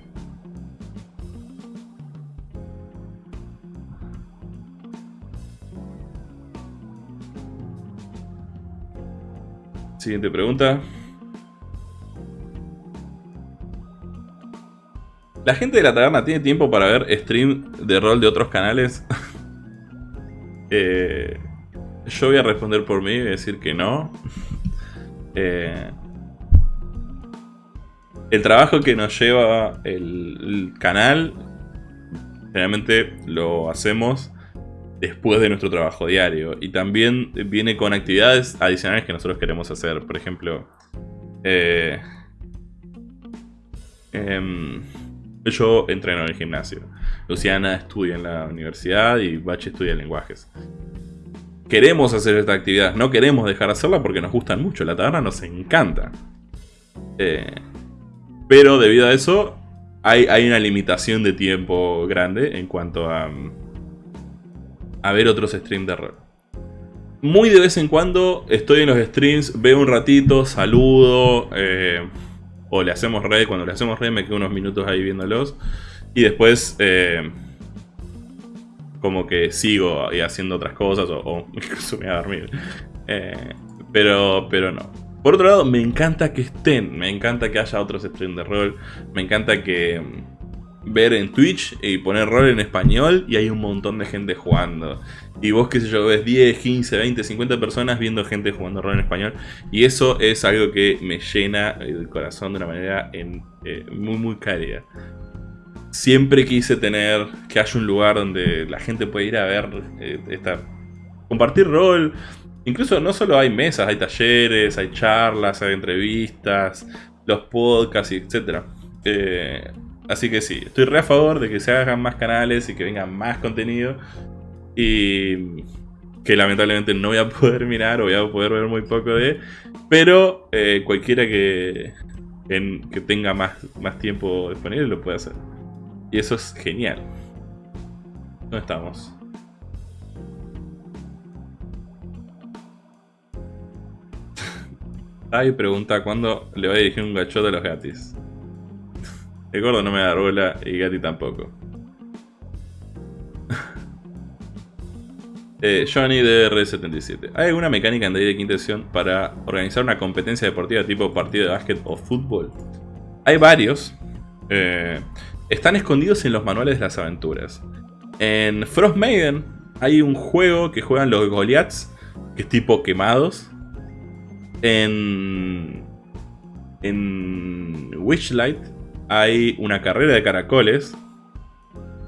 Speaker 1: Siguiente pregunta. ¿La gente de la taberna tiene tiempo para ver stream de rol de otros canales? <laughs> Eh, yo voy a responder por mí y decir que no. <laughs> Eh, el trabajo que nos lleva el, canal, generalmente lo hacemos después de nuestro trabajo diario. Y también viene con actividades adicionales que nosotros queremos hacer. Por ejemplo, eh, em, yo entreno en el gimnasio. Luciana estudia en la universidad y Bache estudia lenguajes. Queremos hacer esta actividad, no queremos dejar de hacerla porque nos gustan mucho, la taberna nos encanta. Eh, pero debido a eso, hay, hay, una limitación de tiempo grande en cuanto a, a ver otros streams de rol. Muy de vez en cuando estoy en los streams, veo un ratito, saludo, eh, o le hacemos red, cuando le hacemos red me quedo unos minutos ahí viéndolos. Y después eh, como que sigo haciendo otras cosas o, <laughs> incluso me voy a dormir. Eh, pero, pero no. Por otro lado, me encanta que estén, me encanta que haya otros streams de rol, me encanta que ver en Twitch y poner rol en español y hay un montón de gente jugando. Y vos, qué sé yo, ves 10, 15, 20, 50 personas viendo gente jugando rol en español. Y eso es algo que me llena el corazón de una manera eh, muy, muy cálida. Siempre quise tener que haya un lugar donde la gente pueda ir a ver, eh, compartir rol. Incluso no solo hay mesas, hay talleres, hay charlas, hay entrevistas, los podcasts, etc. Eh, Así que sí, estoy re a favor de que se hagan más canales y que venga más contenido. Y que lamentablemente no voy a <laughs> poder mirar o voy a poder ver muy poco de. Pero eh, cualquiera que, que tenga más, más tiempo disponible lo puede hacer. Y eso es genial. ¿Dónde estamos? <laughs> Ay, pregunta cuándo le va a dirigir un gachote a los gatis. El gordo no me da bola y Gati tampoco. <laughs> eh, Johnny de R77. ¿Hay alguna mecánica en de quinta edición para organizar una competencia deportiva tipo partido de básquet o fútbol? Hay varios. Eh, están escondidos en los manuales de las aventuras. En Frost Maiden hay un juego que juegan los Goliaths, que es tipo quemados. En, en Witchlight hay una carrera de caracoles.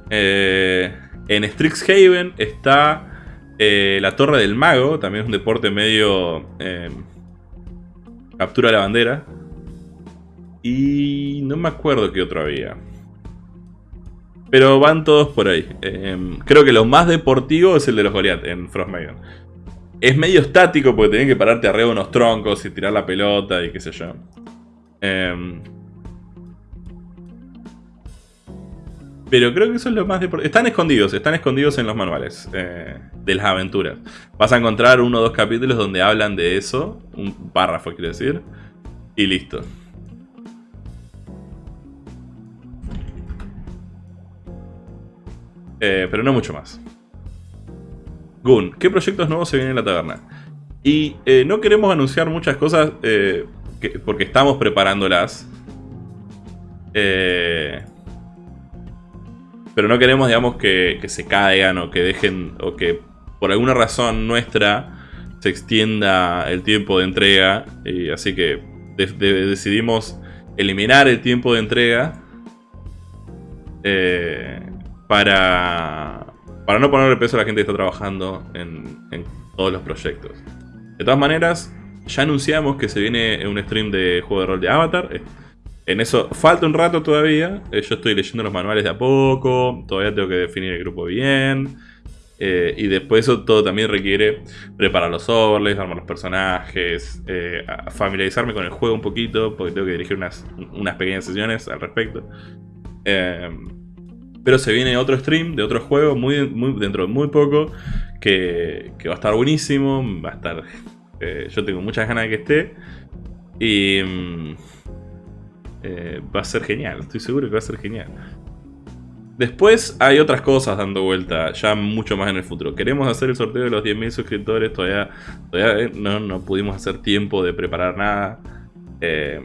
Speaker 1: Eh, en Strixhaven está eh, la Torre del Mago, también es un deporte medio eh, captura la bandera. Y no me acuerdo qué otro había. Pero van todos por ahí. creo que lo más deportivo es el de los Goliath en Frostmaiden. Es medio estático porque tienen que pararte arriba de unos troncos y tirar la pelota y qué sé yo. Pero creo que eso es lo más deportivo. Están escondidos, están escondidos en los manuales eh, de las aventuras. Vas a encontrar uno o dos capítulos donde hablan de eso. Un párrafo, quiero decir. Y listo. Eh, pero no mucho más. Gun, ¿qué proyectos nuevos se vienen en la taberna? Y eh, no queremos anunciar muchas cosas porque estamos preparándolas. Eh, pero no queremos, digamos, que, se caigan o que dejen, o que por alguna razón nuestra se extienda el tiempo de entrega. Y así que decidimos eliminar el tiempo de entrega eh, para, para no ponerle peso a la gente que está trabajando en, en todos los proyectos. De todas maneras, ya anunciamos que se viene un stream de juego de rol de Avatar. En eso falta un rato todavía. Eh, yo estoy leyendo los manuales de a poco. Todavía tengo que definir el grupo bien. Eh, y después eso todo también requiere preparar los overlays, armar los personajes, eh, familiarizarme con el juego un poquito, porque tengo que dirigir unas, unas pequeñas sesiones al respecto. pero se viene otro stream de otro juego muy, muy, dentro de muy poco, que, que va a estar buenísimo, va a estar... yo tengo muchas ganas de que esté. Y... Mm, eh, va a ser genial, estoy seguro que va a ser genial. Después hay otras cosas dando vuelta, ya mucho más en el futuro. Queremos hacer el sorteo de los 10.000 suscriptores, todavía, todavía eh, no, pudimos hacer tiempo de preparar nada. Eh,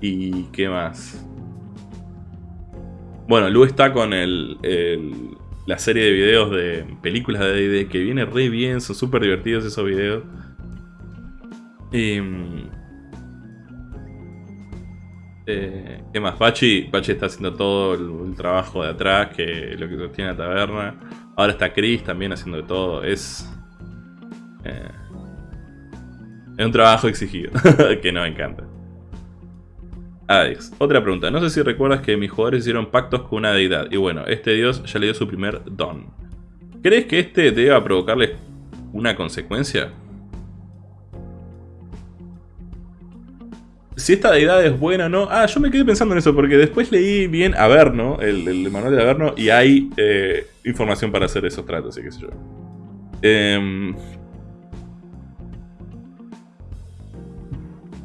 Speaker 1: ¿Y qué más? Bueno, Lu está con el, la serie de videos de películas de D&D que viene re bien, son súper divertidos esos videos. Y... Eh, ¿Qué más? Bachi, está haciendo todo el, trabajo de atrás, que lo que sostiene la taberna. Ahora está Chris también haciendo de todo. Es... Eh, es un trabajo exigido, <laughs> que nos encanta. Alex, otra pregunta. No sé si recuerdas que mis jugadores hicieron pactos con una deidad. Y bueno, este dios ya le dio su primer don. ¿Crees que este deba provocarles una consecuencia? Si esta deidad es buena o no. Ah, yo me quedé pensando en eso porque después leí bien Averno, el, el manual de Averno, y hay eh, información para hacer esos tratos y qué sé yo. Em,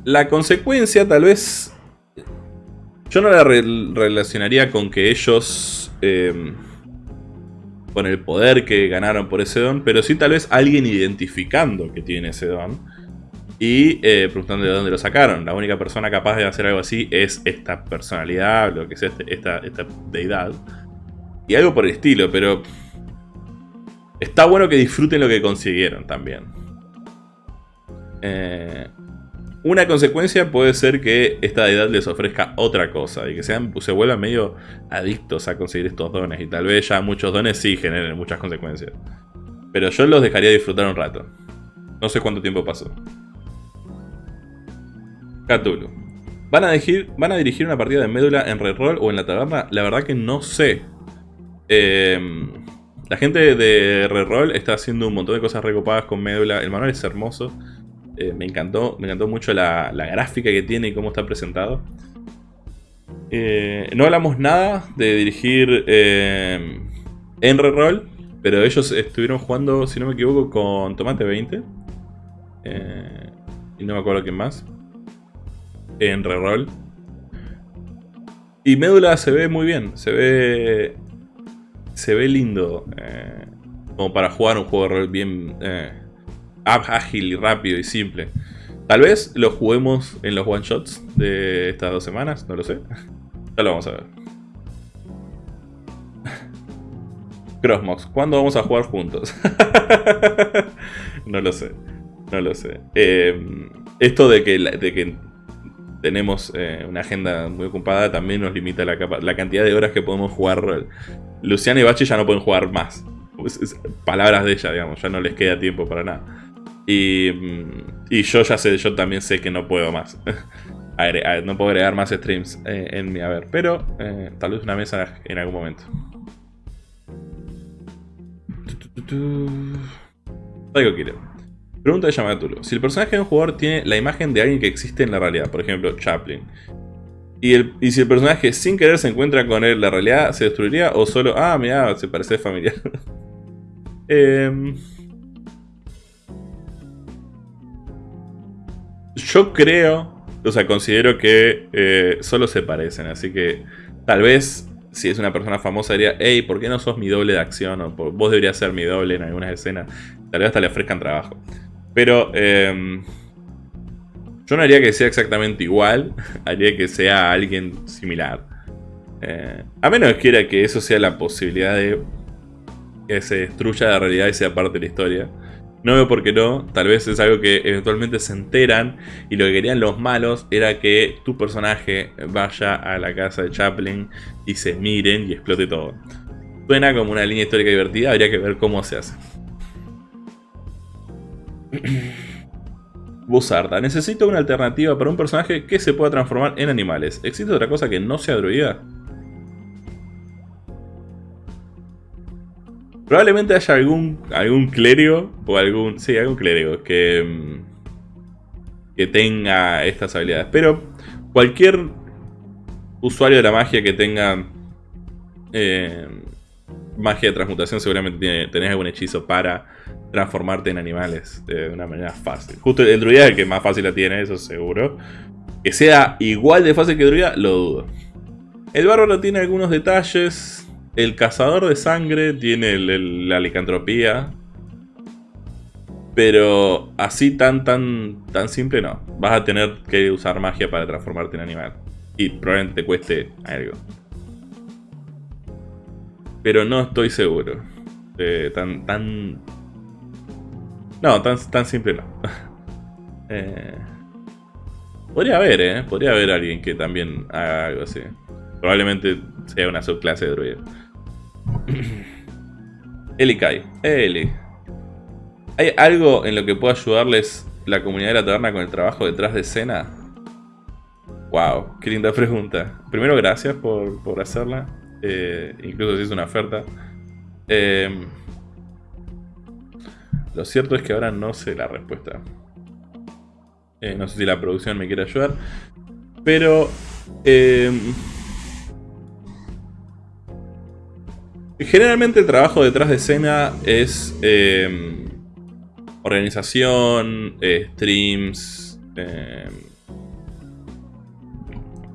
Speaker 1: la consecuencia tal vez... Yo no la relacionaría con que ellos... Em, con el poder que ganaron por ese don, pero sí tal vez alguien identificando que tiene ese don y eh, preguntando de dónde lo sacaron. La única persona capaz de hacer algo así es esta personalidad, lo que sea este, esta, esta deidad. Y algo por el estilo, pero está bueno que disfruten lo que consiguieron también. Eh, una consecuencia puede ser que esta deidad les ofrezca otra cosa y que sean, se vuelvan medio adictos a conseguir estos dones. Y tal vez ya muchos dones sí generen muchas consecuencias. Pero yo los dejaría disfrutar un rato. No sé cuánto tiempo pasó. Cthulhu. ¿Van a, dirigir, ¿Van a dirigir una partida de médula en reroll o en la taberna? La verdad que no sé. Em, la gente de reroll está haciendo un montón de cosas recopadas con médula. El manual es hermoso. Eh, me encantó, me encantó mucho la, gráfica que tiene y cómo está presentado. Eh, no hablamos nada de dirigir em, en reroll, pero ellos estuvieron jugando, si no me equivoco, con Tomate 20. Eh, y no me acuerdo quién más en reroll. Y Médula se ve muy bien, se ve se ve lindo. Eh, como para jugar un juego de rol bien eh, ágil y rápido y simple. Tal vez lo juguemos en los one shots de estas dos semanas, no lo sé. <laughs> Ya lo vamos a ver. <laughs> Crossmox, ¿cuándo vamos a jugar juntos? <laughs> no lo sé, no lo sé. Eh, esto de que, de que tenemos eh, una agenda muy ocupada, también nos limita la, cantidad de horas que podemos jugar. Luciana y Bachi ya no pueden jugar más. palabras de ella, digamos, ya no les queda tiempo para nada. Y, mm, yo ya sé, yo también sé que no puedo más. <laughs> no puedo agregar más streams eh, en mi haber, pero eh, tal vez una mesa en algún momento. Algo quiero. Pregunta de Yamaturo. Si el personaje de un jugador tiene la imagen de alguien que existe en la realidad, por ejemplo, Chaplin, y, el, si el personaje sin querer se encuentra con él, ¿la realidad se destruiría o solo, ah, mira, se parece familiar? <laughs> Em, yo creo, o sea, considero que eh, solo se parecen, así que tal vez si es una persona famosa diría, hey, ¿por qué no sos mi doble de acción? O vos deberías ser mi doble en algunas escenas. Tal vez hasta le ofrezcan trabajo. Pero em, yo no haría que sea exactamente igual, <laughs> haría que sea alguien similar. Eh, a menos que quiera que eso sea la posibilidad de que se destruya la realidad y sea parte de la historia. No veo por qué no, tal vez es algo que eventualmente se enteran y lo que querían los malos era que tu personaje vaya a la casa de Chaplin y se miren y explote todo. Suena como una línea histórica divertida, habría que ver cómo se hace. <clears throat> Buzarda. Necesito una alternativa para un personaje que se pueda transformar en animales. ¿Existe otra cosa que no sea druida? Probablemente haya algún, algún clérigo o algún... Sí, algún clérigo que, mm, que tenga estas habilidades. Pero cualquier usuario de la magia que tenga eh, magia de transmutación seguramente tiene, tenés algún hechizo para transformarte en animales de una manera fácil. Justo el druida es el que más fácil la tiene, eso seguro. Que sea igual de fácil que druida, lo dudo. El bárbaro tiene algunos detalles. El cazador de sangre tiene la licantropía. Pero así tan tan tan simple no. Vas a tener que usar magia para transformarte en animal. Y probablemente te cueste algo. Pero no estoy seguro. Eh, tan, tan no, tan, tan simple no. <laughs> Eh, podría haber, ¿eh? Podría haber alguien que también haga algo así. Probablemente sea una subclase de druida. <clears throat> Eli Kai. Eli. ¿Hay algo en lo que pueda ayudarles la comunidad de la taberna con el trabajo detrás de escena? Wow, qué linda pregunta. Primero, gracias por, hacerla. Eh, incluso si es una oferta. Eh, lo cierto es que ahora no sé la respuesta. Eh, no sé si la producción me quiere ayudar. Pero... Em, generalmente el trabajo detrás de escena es... Em, organización, eh, streams...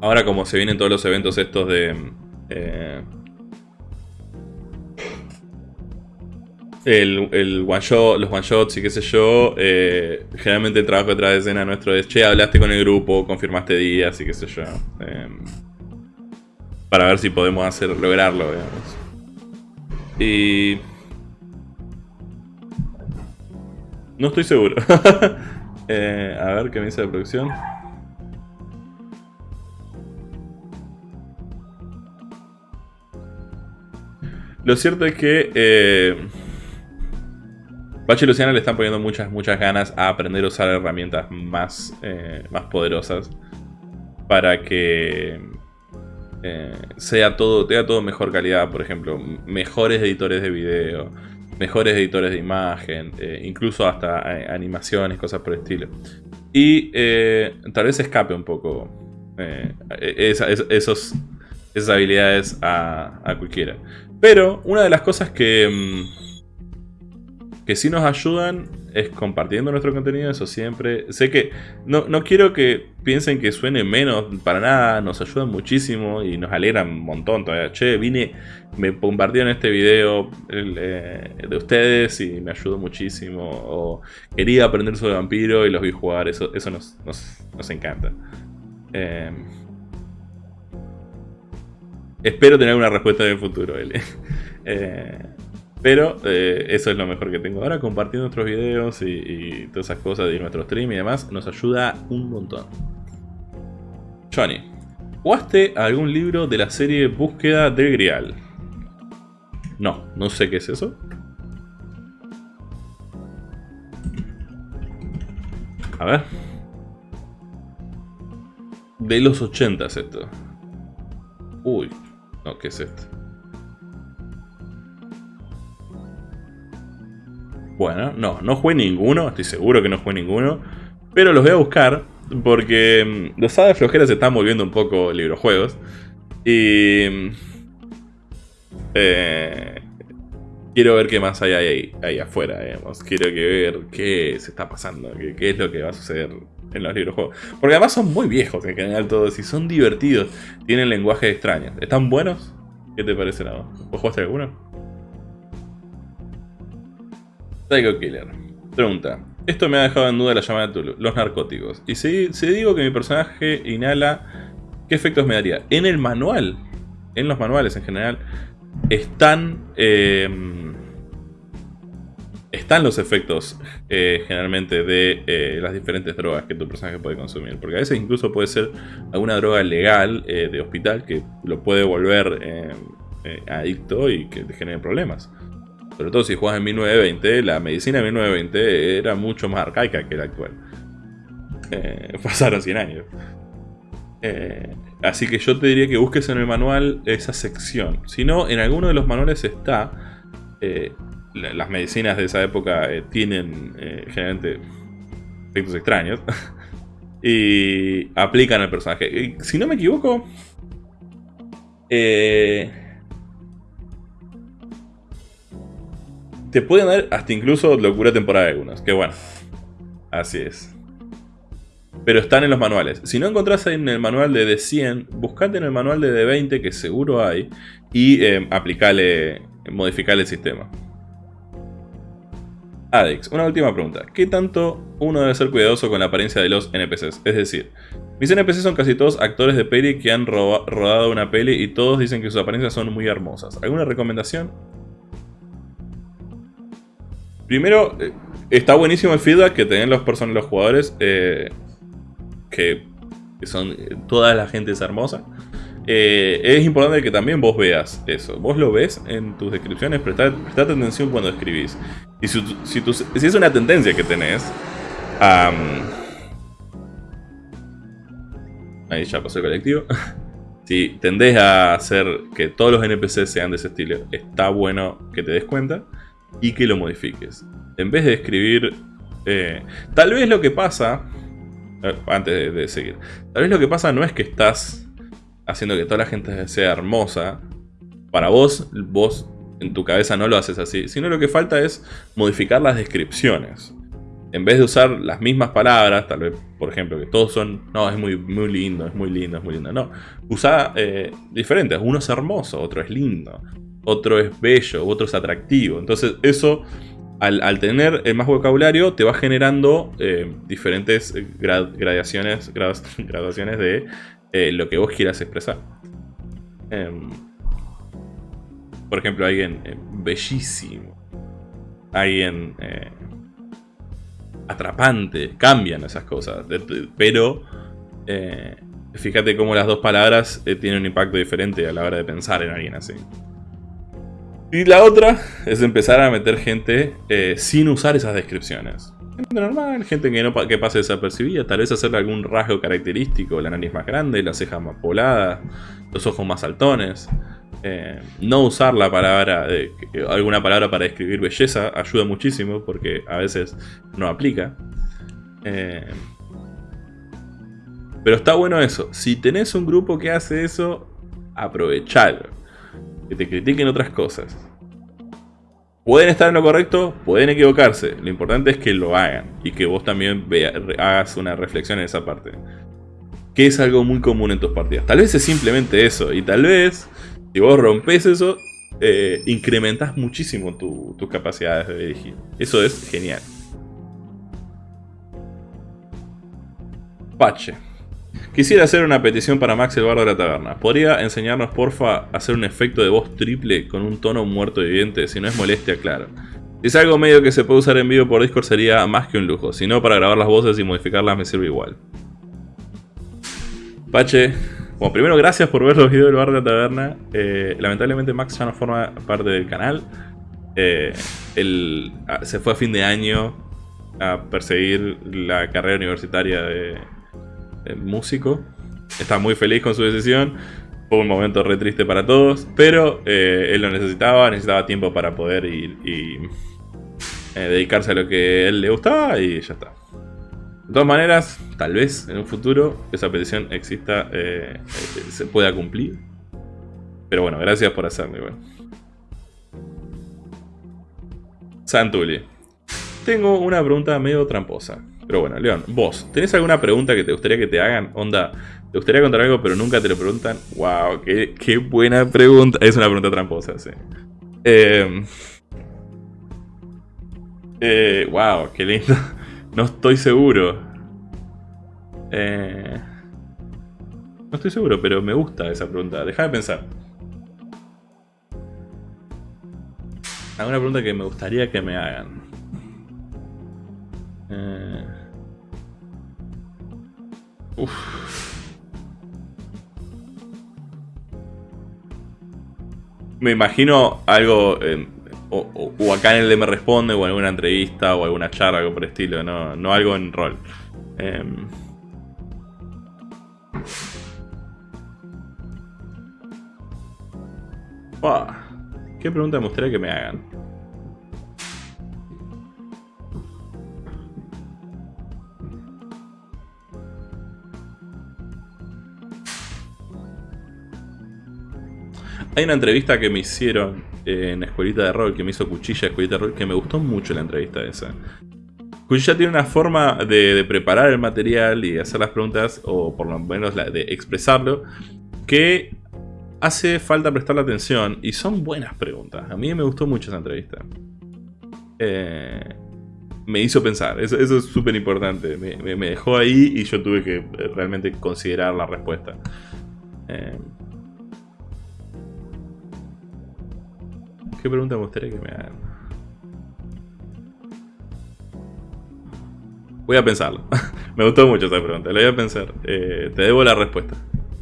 Speaker 1: Ahora como se vienen todos los eventos estos de... Eh, el, one shot, los one shots y qué sé yo, eh, generalmente el trabajo detrás de escena nuestro es, che, hablaste con el grupo, confirmaste días y qué sé yo. Em, para ver si podemos hacer, lograrlo, digamos. Y... No estoy seguro. <laughs> Eh, a ver qué me dice la producción. Lo cierto es que... Bachi y Luciana le están poniendo muchas, muchas ganas a aprender a usar herramientas más, eh, más poderosas. para que eh, sea todo, tenga todo mejor calidad, por ejemplo, mejores editores de video, mejores editores de imagen, eh, incluso hasta animaciones, cosas por el estilo. Y tal vez escape un poco esos, esas habilidades a, a, cualquiera. Pero una de las cosas que, mm, que sí nos ayudan es compartiendo nuestro contenido, eso siempre. Sé que no, quiero que piensen que suene menos, para nada, nos ayudan muchísimo y nos alegran un montón todavía. Che, vine, me compartieron este video eh, de ustedes y me ayudó muchísimo. O quería aprender sobre vampiro y los vi jugar, eso, eso nos, nos, encanta. Eh, espero tener una respuesta en el futuro, L. <laughs> Eh, pero eh, eso es lo mejor que tengo ahora, compartiendo nuestros videos y, todas esas cosas de nuestro stream y demás, nos ayuda un montón. Johnny, ¿jugaste algún libro de la serie Búsqueda del Grial? No, no sé qué es eso. A ver. De los 80 es esto. Uy, no, ¿qué es esto? Bueno, no, no jugué ninguno, estoy seguro que no jugué ninguno. Pero los voy a buscar porque mm, los de flojera se están volviendo un poco librojuegos. Y... Mm, eh, quiero ver qué más hay ahí, ahí afuera, digamos. Quiero que ver qué se está pasando, qué, es lo que va a suceder en los librojuegos. Porque además son muy viejos en general todos y son divertidos. Tienen lenguajes extraños. ¿Están buenos? ¿Qué te parece nada? ¿Vos jugaste alguno? Psycho Killer. Pregunta. Esto me ha dejado en duda la llamada de Tulu. Los narcóticos. Y si, digo que mi personaje inhala, ¿qué efectos me daría? En el manual, en los manuales en general, están... Em, están los efectos eh, generalmente de eh, las diferentes drogas que tu personaje puede consumir. Porque a veces incluso puede ser alguna droga legal eh, de hospital que lo puede volver em, adicto y que te genere problemas. Sobre todo si juegas en 1920, la medicina de 1920 era mucho más arcaica que la actual. Eh, <laughs> pasaron 100 años. Eh, así que yo te diría que busques en el manual esa sección. Si no, en alguno de los manuales está... Eh, las medicinas de esa época tienen generalmente efectos extraños. <laughs> y aplican al personaje. si no me equivoco... Eh, te pueden dar hasta incluso locura temporal algunos. Que bueno, así es. Pero están en los manuales. Si no encontrás en el manual de D100, buscate en el manual de D20, que seguro hay, y eh, aplicale, modificale el sistema. Adix, una última pregunta. ¿Qué tanto uno debe ser cuidadoso con la apariencia de los NPCs? Es decir, mis NPCs son casi todos actores de peli que han rodado una peli y todos dicen que sus apariencias son muy hermosas. ¿Alguna recomendación? Primero, eh, está buenísimo el feedback que tienen los personas, los jugadores, eh, que, son, toda la gente es hermosa. Eh, es importante que también vos veas eso. Vos lo ves en tus descripciones, prestad, atención cuando escribís. Y si, es una tendencia que tenés, ahí ya pasó el colectivo. <laughs> si tendés a hacer que todos los NPCs sean de ese estilo, está bueno que te des cuenta y que lo modifiques. En vez de escribir... Eh, tal vez lo que pasa... Eh, antes de, seguir. Tal vez lo que pasa no es que estás haciendo que toda la gente sea hermosa. Para vos, vos en tu cabeza no lo haces así. Sino lo que falta es modificar las descripciones. En vez de usar las mismas palabras, tal vez, por ejemplo, que todos son... No, es muy, muy lindo, es muy lindo, es muy lindo. No, usa eh, diferentes. Uno es hermoso, otro es lindo otro es bello, otro es atractivo. Entonces eso, al, tener el más vocabulario, te va generando eh, diferentes gradaciones, <laughs> graduaciones de eh, lo que vos quieras expresar. Em, por ejemplo, alguien eh, bellísimo, alguien atrapante, cambian esas cosas, pero fíjate cómo las dos palabras tienen un impacto diferente a la hora de pensar en alguien así. Y la otra es empezar a meter gente eh, sin usar esas descripciones. Gente normal, gente que, no, que pase desapercibida, tal vez hacerle algún rasgo característico, la nariz más grande, las cejas más pobladas, los ojos más saltones. Eh, no usar la palabra, alguna palabra para describir belleza ayuda muchísimo porque a veces no aplica. Eh, pero está bueno eso. Si tenés un grupo que hace eso, aprovechalo. Que te critiquen otras cosas. Pueden estar en lo correcto, pueden equivocarse. Lo importante es que lo hagan y que vos también hagas una reflexión en esa parte. Que es algo muy común en tus partidas. Tal vez es simplemente eso y tal vez si vos rompes eso, eh, incrementas muchísimo tus capacidades de dirigir. Eso es genial. Pache. Quisiera hacer una petición para Max el bardo de la taberna. ¿Podría enseñarnos, porfa, a hacer un efecto de voz triple con un tono muerto viviente? Si no es molestia, claro. Si es algo medio que se puede usar en vivo por Discord sería más que un lujo. Si no, para grabar las voces y modificarlas me sirve igual. Pache, bueno, primero gracias por ver los videos del bar de la taberna. Eh, lamentablemente Max ya no forma parte del canal. Eh, ah, se fue a fin de año a perseguir la carrera universitaria de, músico. Está muy feliz con su decisión. Fue un momento re triste para todos, pero eh, él lo necesitaba, necesitaba tiempo para poder ir y dedicarse a lo que él le gustaba y ya está. De todas maneras, tal vez en un futuro esa petición exista, eh, eh, se pueda cumplir. Pero bueno, gracias por hacerlo igual. Santuli. Tengo una pregunta medio tramposa. Pero bueno, León, vos, ¿tenés alguna pregunta que te gustaría que te hagan? Onda, ¿te gustaría contar algo pero nunca te lo preguntan? ¡Wow! ¡Qué, qué buena pregunta! Es una pregunta tramposa, sí. Eh, eh, ¡Wow! ¡Qué lindo! <laughs> No estoy seguro. Eh, no estoy seguro, pero me gusta esa pregunta. Deja de pensar. Alguna pregunta que me gustaría que me hagan. Eh, me imagino algo... o, acá en el de Me Responde, o alguna entrevista, o alguna charla, algo por el estilo, no, no algo en rol. Em, ¿Qué pregunta me gustaría que me hagan? Hay una entrevista que me hicieron en Escuelita de Rol, que me hizo Cuchilla Escuelita de Rol, que me gustó mucho la entrevista esa. Cuchilla tiene una forma de, preparar el material y hacer las preguntas, o por lo menos de expresarlo, que hace falta prestarle atención y son buenas preguntas. A mí me gustó mucho esa entrevista. Eh, me hizo pensar, eso, es súper importante. Me, dejó ahí y yo tuve que eh, realmente considerar la respuesta. Eh, ¿Qué pregunta me gustaría que me hagan? Voy a pensarlo. <laughs> me gustó mucho esa pregunta, la voy a pensar. te debo la respuesta.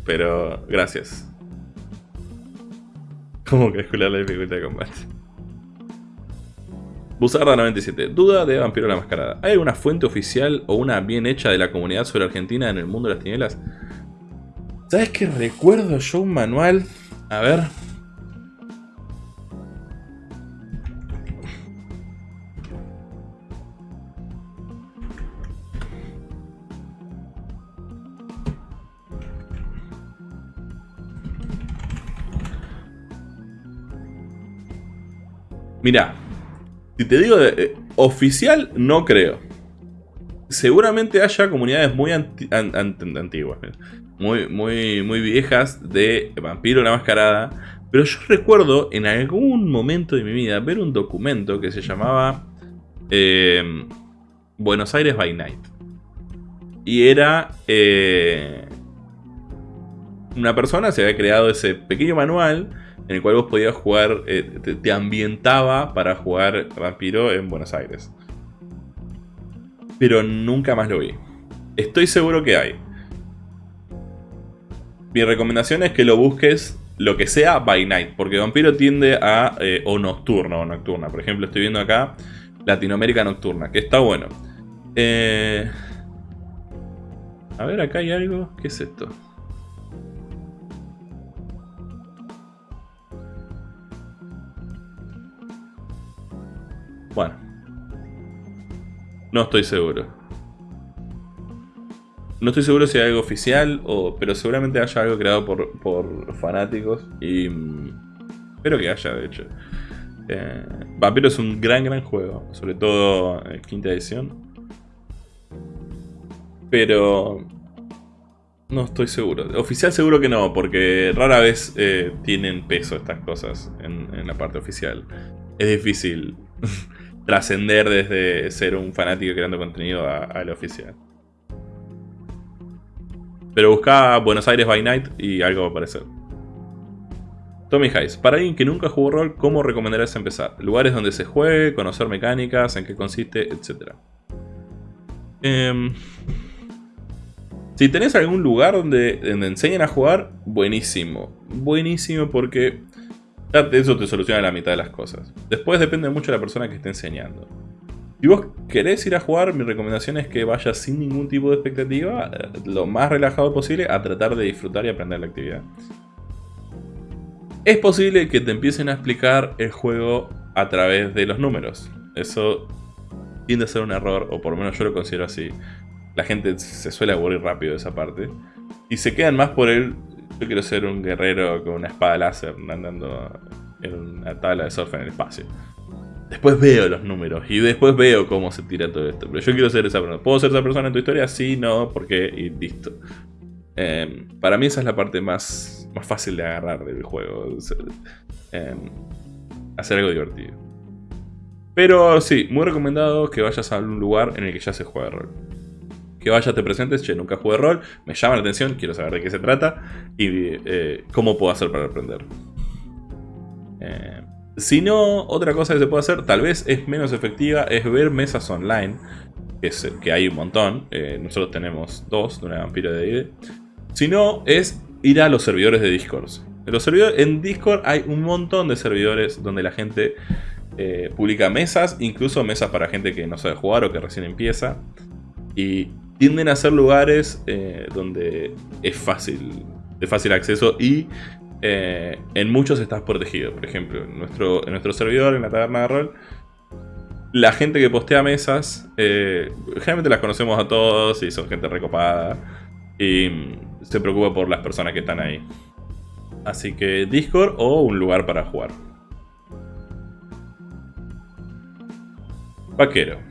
Speaker 1: Pero gracias. ¿Cómo calcular la dificultad de combate? Buzarda97. Duda de Vampiro la Mascarada. ¿Hay alguna fuente oficial o una bien hecha de la comunidad sobre Argentina en el mundo de las tinieblas? ¿Sabes qué recuerdo yo un manual? A ver. Mira, si te digo eh, oficial, no creo. Seguramente haya comunidades muy antiguas, muy, muy, muy viejas de Vampiro la Mascarada. Pero yo recuerdo en algún momento de mi vida ver un documento que se llamaba em, Buenos Aires by Night. Y era... Eh, una persona se había creado ese pequeño manual en el cual vos podías jugar, eh, te, ambientaba para jugar Vampiro en Buenos Aires. Pero nunca más lo vi. Estoy seguro que hay. Mi recomendación es que lo busques lo que sea by night, porque Vampiro tiende a... Eh, o nocturno o nocturna. Por ejemplo, estoy viendo acá Latinoamérica Nocturna, que está bueno. Eh, a ver, acá hay algo. ¿Qué es esto? Bueno. No estoy seguro. No estoy seguro si hay algo oficial, o, pero seguramente haya algo creado por, fanáticos. Y mm, espero que haya, de hecho. Eh, Vampiro es un gran, gran juego. Sobre todo en quinta edición. Pero... No estoy seguro. Oficial seguro que no, porque rara vez eh, tienen peso estas cosas en, la parte oficial. Es difícil <laughs> trascender desde ser un fanático creando contenido a, lo oficial. Pero busca Buenos Aires by Night y algo va a aparecer. Tommy Hayes. Para alguien que nunca jugó rol, ¿cómo recomendarías empezar? Lugares donde se juegue, conocer mecánicas, en qué consiste, etc. Em, si tenés algún lugar donde, donde enseñen a jugar, buenísimo. Buenísimo porque eso te soluciona la mitad de las cosas. Después depende mucho de la persona que esté enseñando. Si vos querés ir a jugar, mi recomendación es que vayas sin ningún tipo de expectativa, eh, lo más relajado posible, a tratar de disfrutar y aprender la actividad. Es posible que te empiecen a explicar el juego a través de los números. Eso tiende a ser un error, o por lo menos yo lo considero así la gente se suele aburrir rápido de esa parte. Y se quedan más por el, yo quiero ser un guerrero con una espada láser andando en una tabla de surf en el espacio. Después veo los números y después veo cómo se tira todo esto. Pero yo quiero ser esa persona. ¿Puedo ser esa persona en tu historia? Sí, no, porque y listo. Em, para mí esa es la parte más, más fácil de agarrar del juego. Em, hacer algo divertido. Pero sí, muy recomendado que vayas a algún lugar en el que ya se juega rol que vayas, te presentes, che, nunca jugué rol, me llama la atención, quiero saber de qué se trata y eh, cómo puedo hacer para aprender. Eh, si no, otra cosa que se puede hacer, tal vez es menos efectiva, es ver mesas online, que, que hay un montón, eh, nosotros tenemos dos de una vampiro de ID. Si no, es ir a los servidores de Discord. En, los servidores, en Discord hay un montón de servidores donde la gente publica mesas, incluso mesas para gente que no sabe jugar o que recién empieza. Y tienden a ser lugares eh, donde es fácil, de fácil acceso y eh, en muchos estás protegido. Por ejemplo, en nuestro, nuestro servidor, en la taberna de rol, la gente que postea mesas, eh, generalmente las conocemos a todos y son gente recopada y se preocupa por las personas que están ahí. Así que Discord o un lugar para jugar. Vaquero.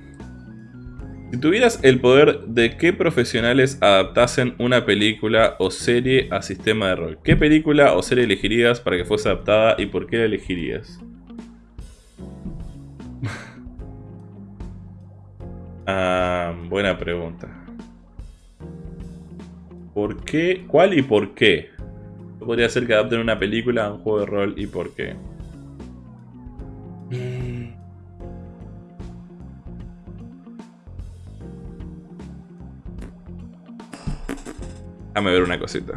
Speaker 1: Si tuvieras el poder de qué profesionales adaptasen una película o serie a sistema de rol, ¿qué película o serie elegirías para que fuese adaptada y por qué la elegirías? <laughs> ah, buena pregunta. ¿Por qué? ¿Cuál y por qué? Podría ser que adapten una película a un juego de rol y por qué. Déjame ver una cosita.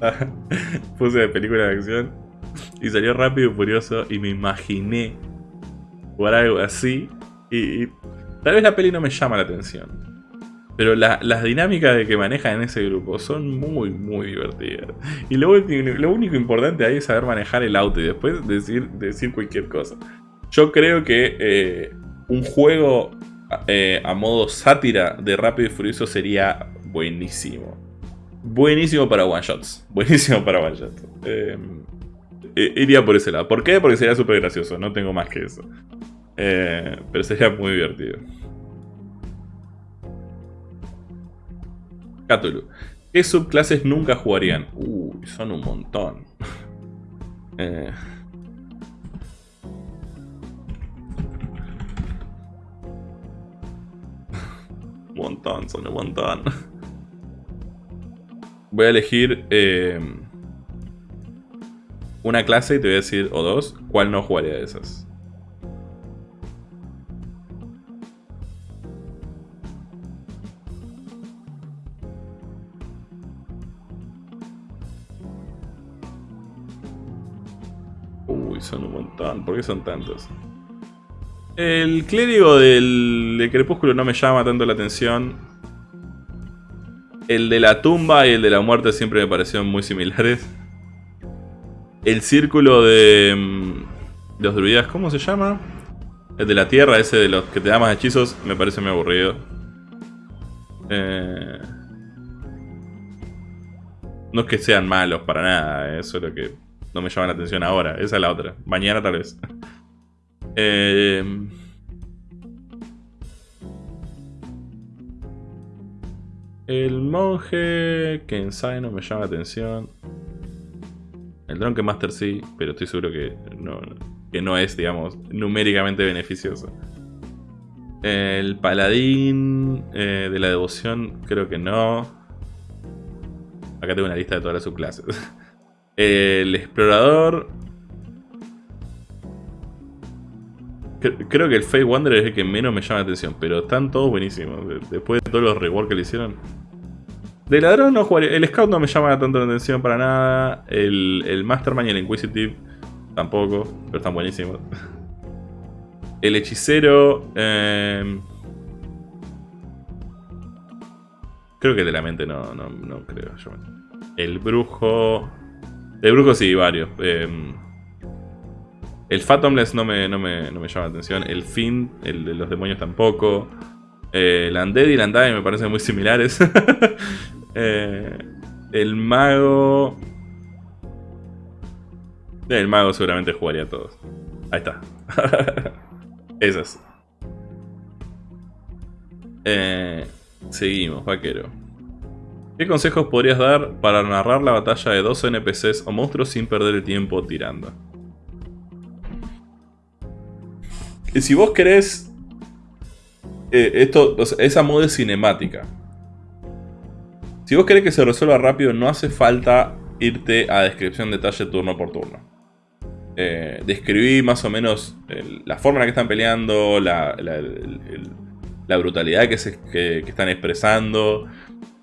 Speaker 1: <laughs> Puse de película de acción y salió rápido y furioso y me imaginé jugar algo así y, y tal vez la peli no me llama la atención. Pero las dinámicas de que manejan en ese grupo son muy, muy divertidas. Y lo, único importante ahí es saber manejar el auto y después decir, decir cualquier cosa. Yo creo que eh, un juego eh, a modo sátira de Rápido y Furioso sería buenísimo. Buenísimo para one shots. <laughs> Buenísimo para one shots. Em, iría por ese lado. ¿Por qué? Porque sería súper gracioso. No tengo más que eso. Eh, pero sería muy divertido. Cthulhu. ¿Qué subclases nunca jugarían? Uy, son un montón. <laughs> eh. un <laughs> montón, son un montón. <laughs> Voy a elegir eh, una clase y te voy a decir, o dos, cuál no jugaría de esas. Son un montón. ¿Por qué son tantos? El clérigo del, crepúsculo no me llama tanto la atención. El de la tumba y el de la muerte siempre me parecieron muy similares. El círculo de, mm, los druidas, ¿cómo se llama? El de la tierra, ese de los que te da más hechizos, me parece muy aburrido. Eh, no es que sean malos para nada, eh, eso es lo que no me llama la atención ahora. Esa es la otra. Mañana tal vez. <laughs> Eh, el monje Kensai no me llama la atención. El Drunken Master sí, pero estoy seguro que no, que no es, digamos, numéricamente beneficioso. El paladín eh, de la devoción creo que no. Acá tengo una lista de todas las subclases. <laughs> El explorador Creo que el Fate Wanderer es el que menos me llama la atención, pero están todos buenísimos. Después de todos los rewards que le hicieron. De ladrón no jugaría. El Scout no me llama tanto la atención para nada. El, el Mastermind y el Inquisitive tampoco, pero están buenísimos. <laughs> El hechicero. Eh, creo que de la mente no, no, no creo. El brujo. El brujo sí, varios. Eh, el Fathomless no me, no, me, llama la atención. El Fin, el de los demonios tampoco. Eh, el Undead y el Undying me parecen muy similares. <laughs> Eh, el Mago... El Mago seguramente jugaría a todos. Ahí está. <laughs> Esas. Eh, seguimos, vaquero. ¿Qué consejos podrías dar para narrar la batalla de dos NPCs o monstruos sin perder el tiempo tirando? si vos querés... Eh, esto, esa moda cinemática. Si vos querés que se resuelva rápido, no hace falta irte a descripción detalle turno por turno. Eh, describí más o menos la forma en la que están peleando, la, brutalidad que, se, están expresando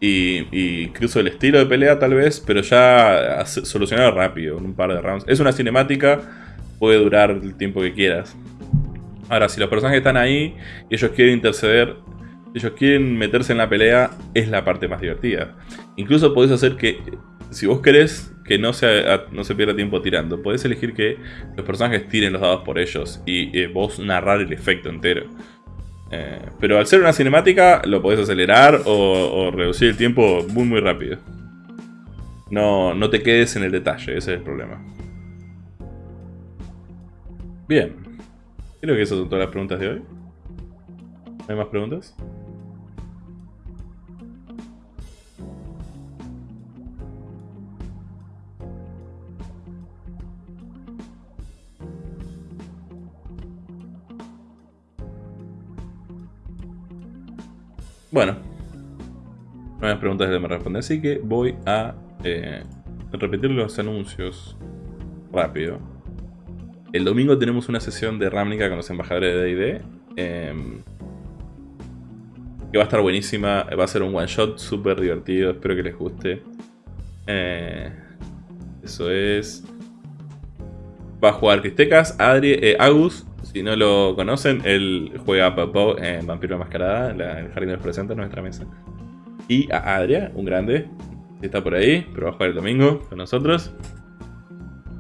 Speaker 1: y, incluso el estilo de pelea tal vez, pero ya solucionado rápido, en un par de rounds. Es una cinemática, puede durar el tiempo que quieras. Ahora, si los personajes están ahí y ellos quieren interceder, ellos quieren meterse en la pelea, es la parte más divertida. Incluso podés hacer que, si vos querés que no se, no se pierda tiempo tirando, podés elegir que los personajes tiren los dados por ellos y eh, vos narrar el efecto entero. Eh, pero al ser una cinemática, lo podés acelerar o, reducir el tiempo muy muy rápido. No, no te quedes en el detalle, ese es el problema. Bien. Creo que esas son todas las preguntas de hoy. ¿Hay más preguntas? Bueno, no hay preguntas de me responder, así que voy a eh, repetir los anuncios rápido. El domingo tenemos una sesión de Ramnica con los embajadores de D&D. Em, que va a estar buenísima. Va a ser un one shot súper divertido. Espero que les guste. Eh, eso es... Va a jugar Cristecas, Adri, eh, Agus. Si no lo conocen, él juega a Papo en Vampiro Mascarada, en el Jardín de los Presentes, en nuestra mesa. Y a Adria, un grande, que está por ahí, pero va a jugar el domingo con nosotros.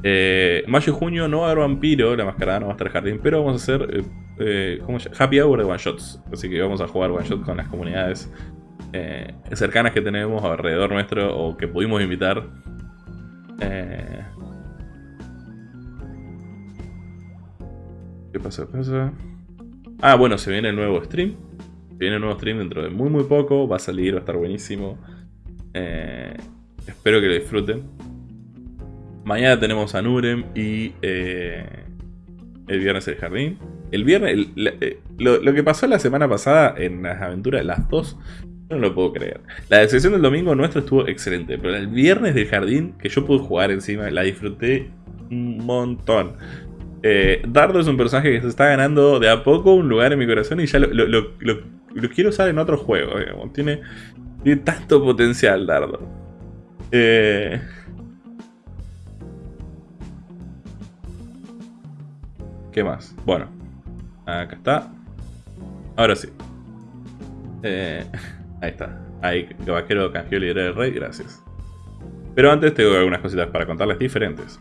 Speaker 1: Eh, mayo y junio no va a haber vampiro, la mascarada no va a estar jardín, pero vamos a hacer eh, eh, Happy Hour de One Shots. Así que vamos a jugar One Shot con las comunidades eh, cercanas que tenemos alrededor nuestro o que pudimos invitar. ¿Qué pasa? ¿Qué pasa? Ah, bueno, se viene el nuevo stream. Se viene el nuevo stream dentro de muy muy poco. Va a salir, va a estar buenísimo. espero que lo disfruten. Mañana tenemos a Nurem y eh, el viernes el jardín. El viernes, eh, lo, que pasó la semana pasada en las aventuras, las dos, no lo puedo creer. La sesión del domingo nuestro estuvo excelente, pero el viernes del jardín, que yo pude jugar encima, la disfruté un montón. Eh, Dardo es un personaje que se está ganando de a poco un lugar en mi corazón y ya lo, quiero usar en otro juego. Tiene, tiene tanto potencial Dardo. Eh, ¿Qué más? Bueno, acá está. Ahora sí. Eh, <laughs> ahí está. Ahí, vaquero canjeó líder del rey, gracias. Pero antes tengo algunas cositas para contarles diferentes.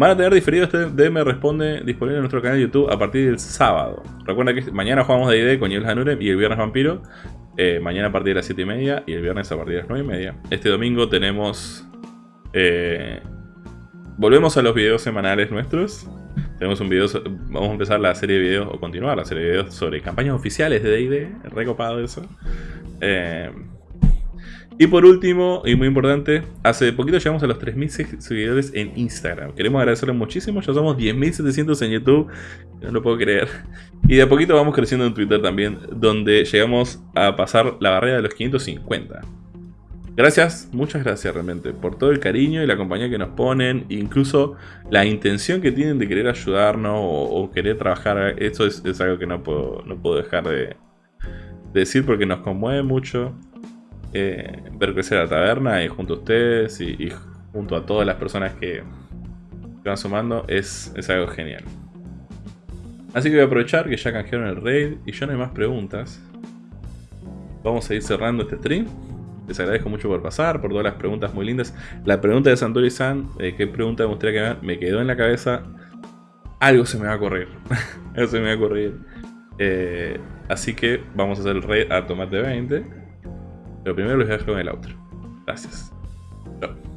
Speaker 1: Van a tener diferido este DM Responde disponible en nuestro canal de YouTube a partir del sábado. Recuerda que mañana jugamos de ID con Niels Hanurem y el viernes Vampiro. Eh, mañana a partir de las 7 y media y el viernes a partir de las 9 y media. Este domingo tenemos... Eh, volvemos a los videos semanales nuestros. Tenemos un video, vamos a empezar la serie de videos, o continuar la serie de videos sobre campañas oficiales de D&D, recopado eso. Eh, y por último, y muy importante, hace poquito llegamos a los 3.000 seguidores en Instagram. Queremos agradecerles muchísimo, ya somos 10.700 en YouTube, no lo puedo creer. Y de a poquito vamos creciendo en Twitter también, donde llegamos a pasar la barrera de los 550. Gracias, muchas gracias realmente por todo el cariño y la compañía que nos ponen, incluso la intención que tienen de querer ayudarnos o, querer trabajar. Eso es, algo que no puedo, no puedo dejar de decir porque nos conmueve mucho eh, ver crecer la taberna y junto a ustedes y, junto a todas las personas que, van sumando es, es, algo genial. Así que voy a aprovechar que ya canjearon el raid y ya no hay más preguntas. Vamos a ir cerrando este stream. Les agradezco mucho por pasar, por todas las preguntas muy lindas. La pregunta de Santori-san, eh, ¿qué pregunta me gustaría que me, quedó en la cabeza? Algo se me va a correr. <laughs> Algo se me va a correr. Eh, así que vamos a hacer el raid a tomate 20. Pero primero los voy a dejar con el outro. Gracias. Chao.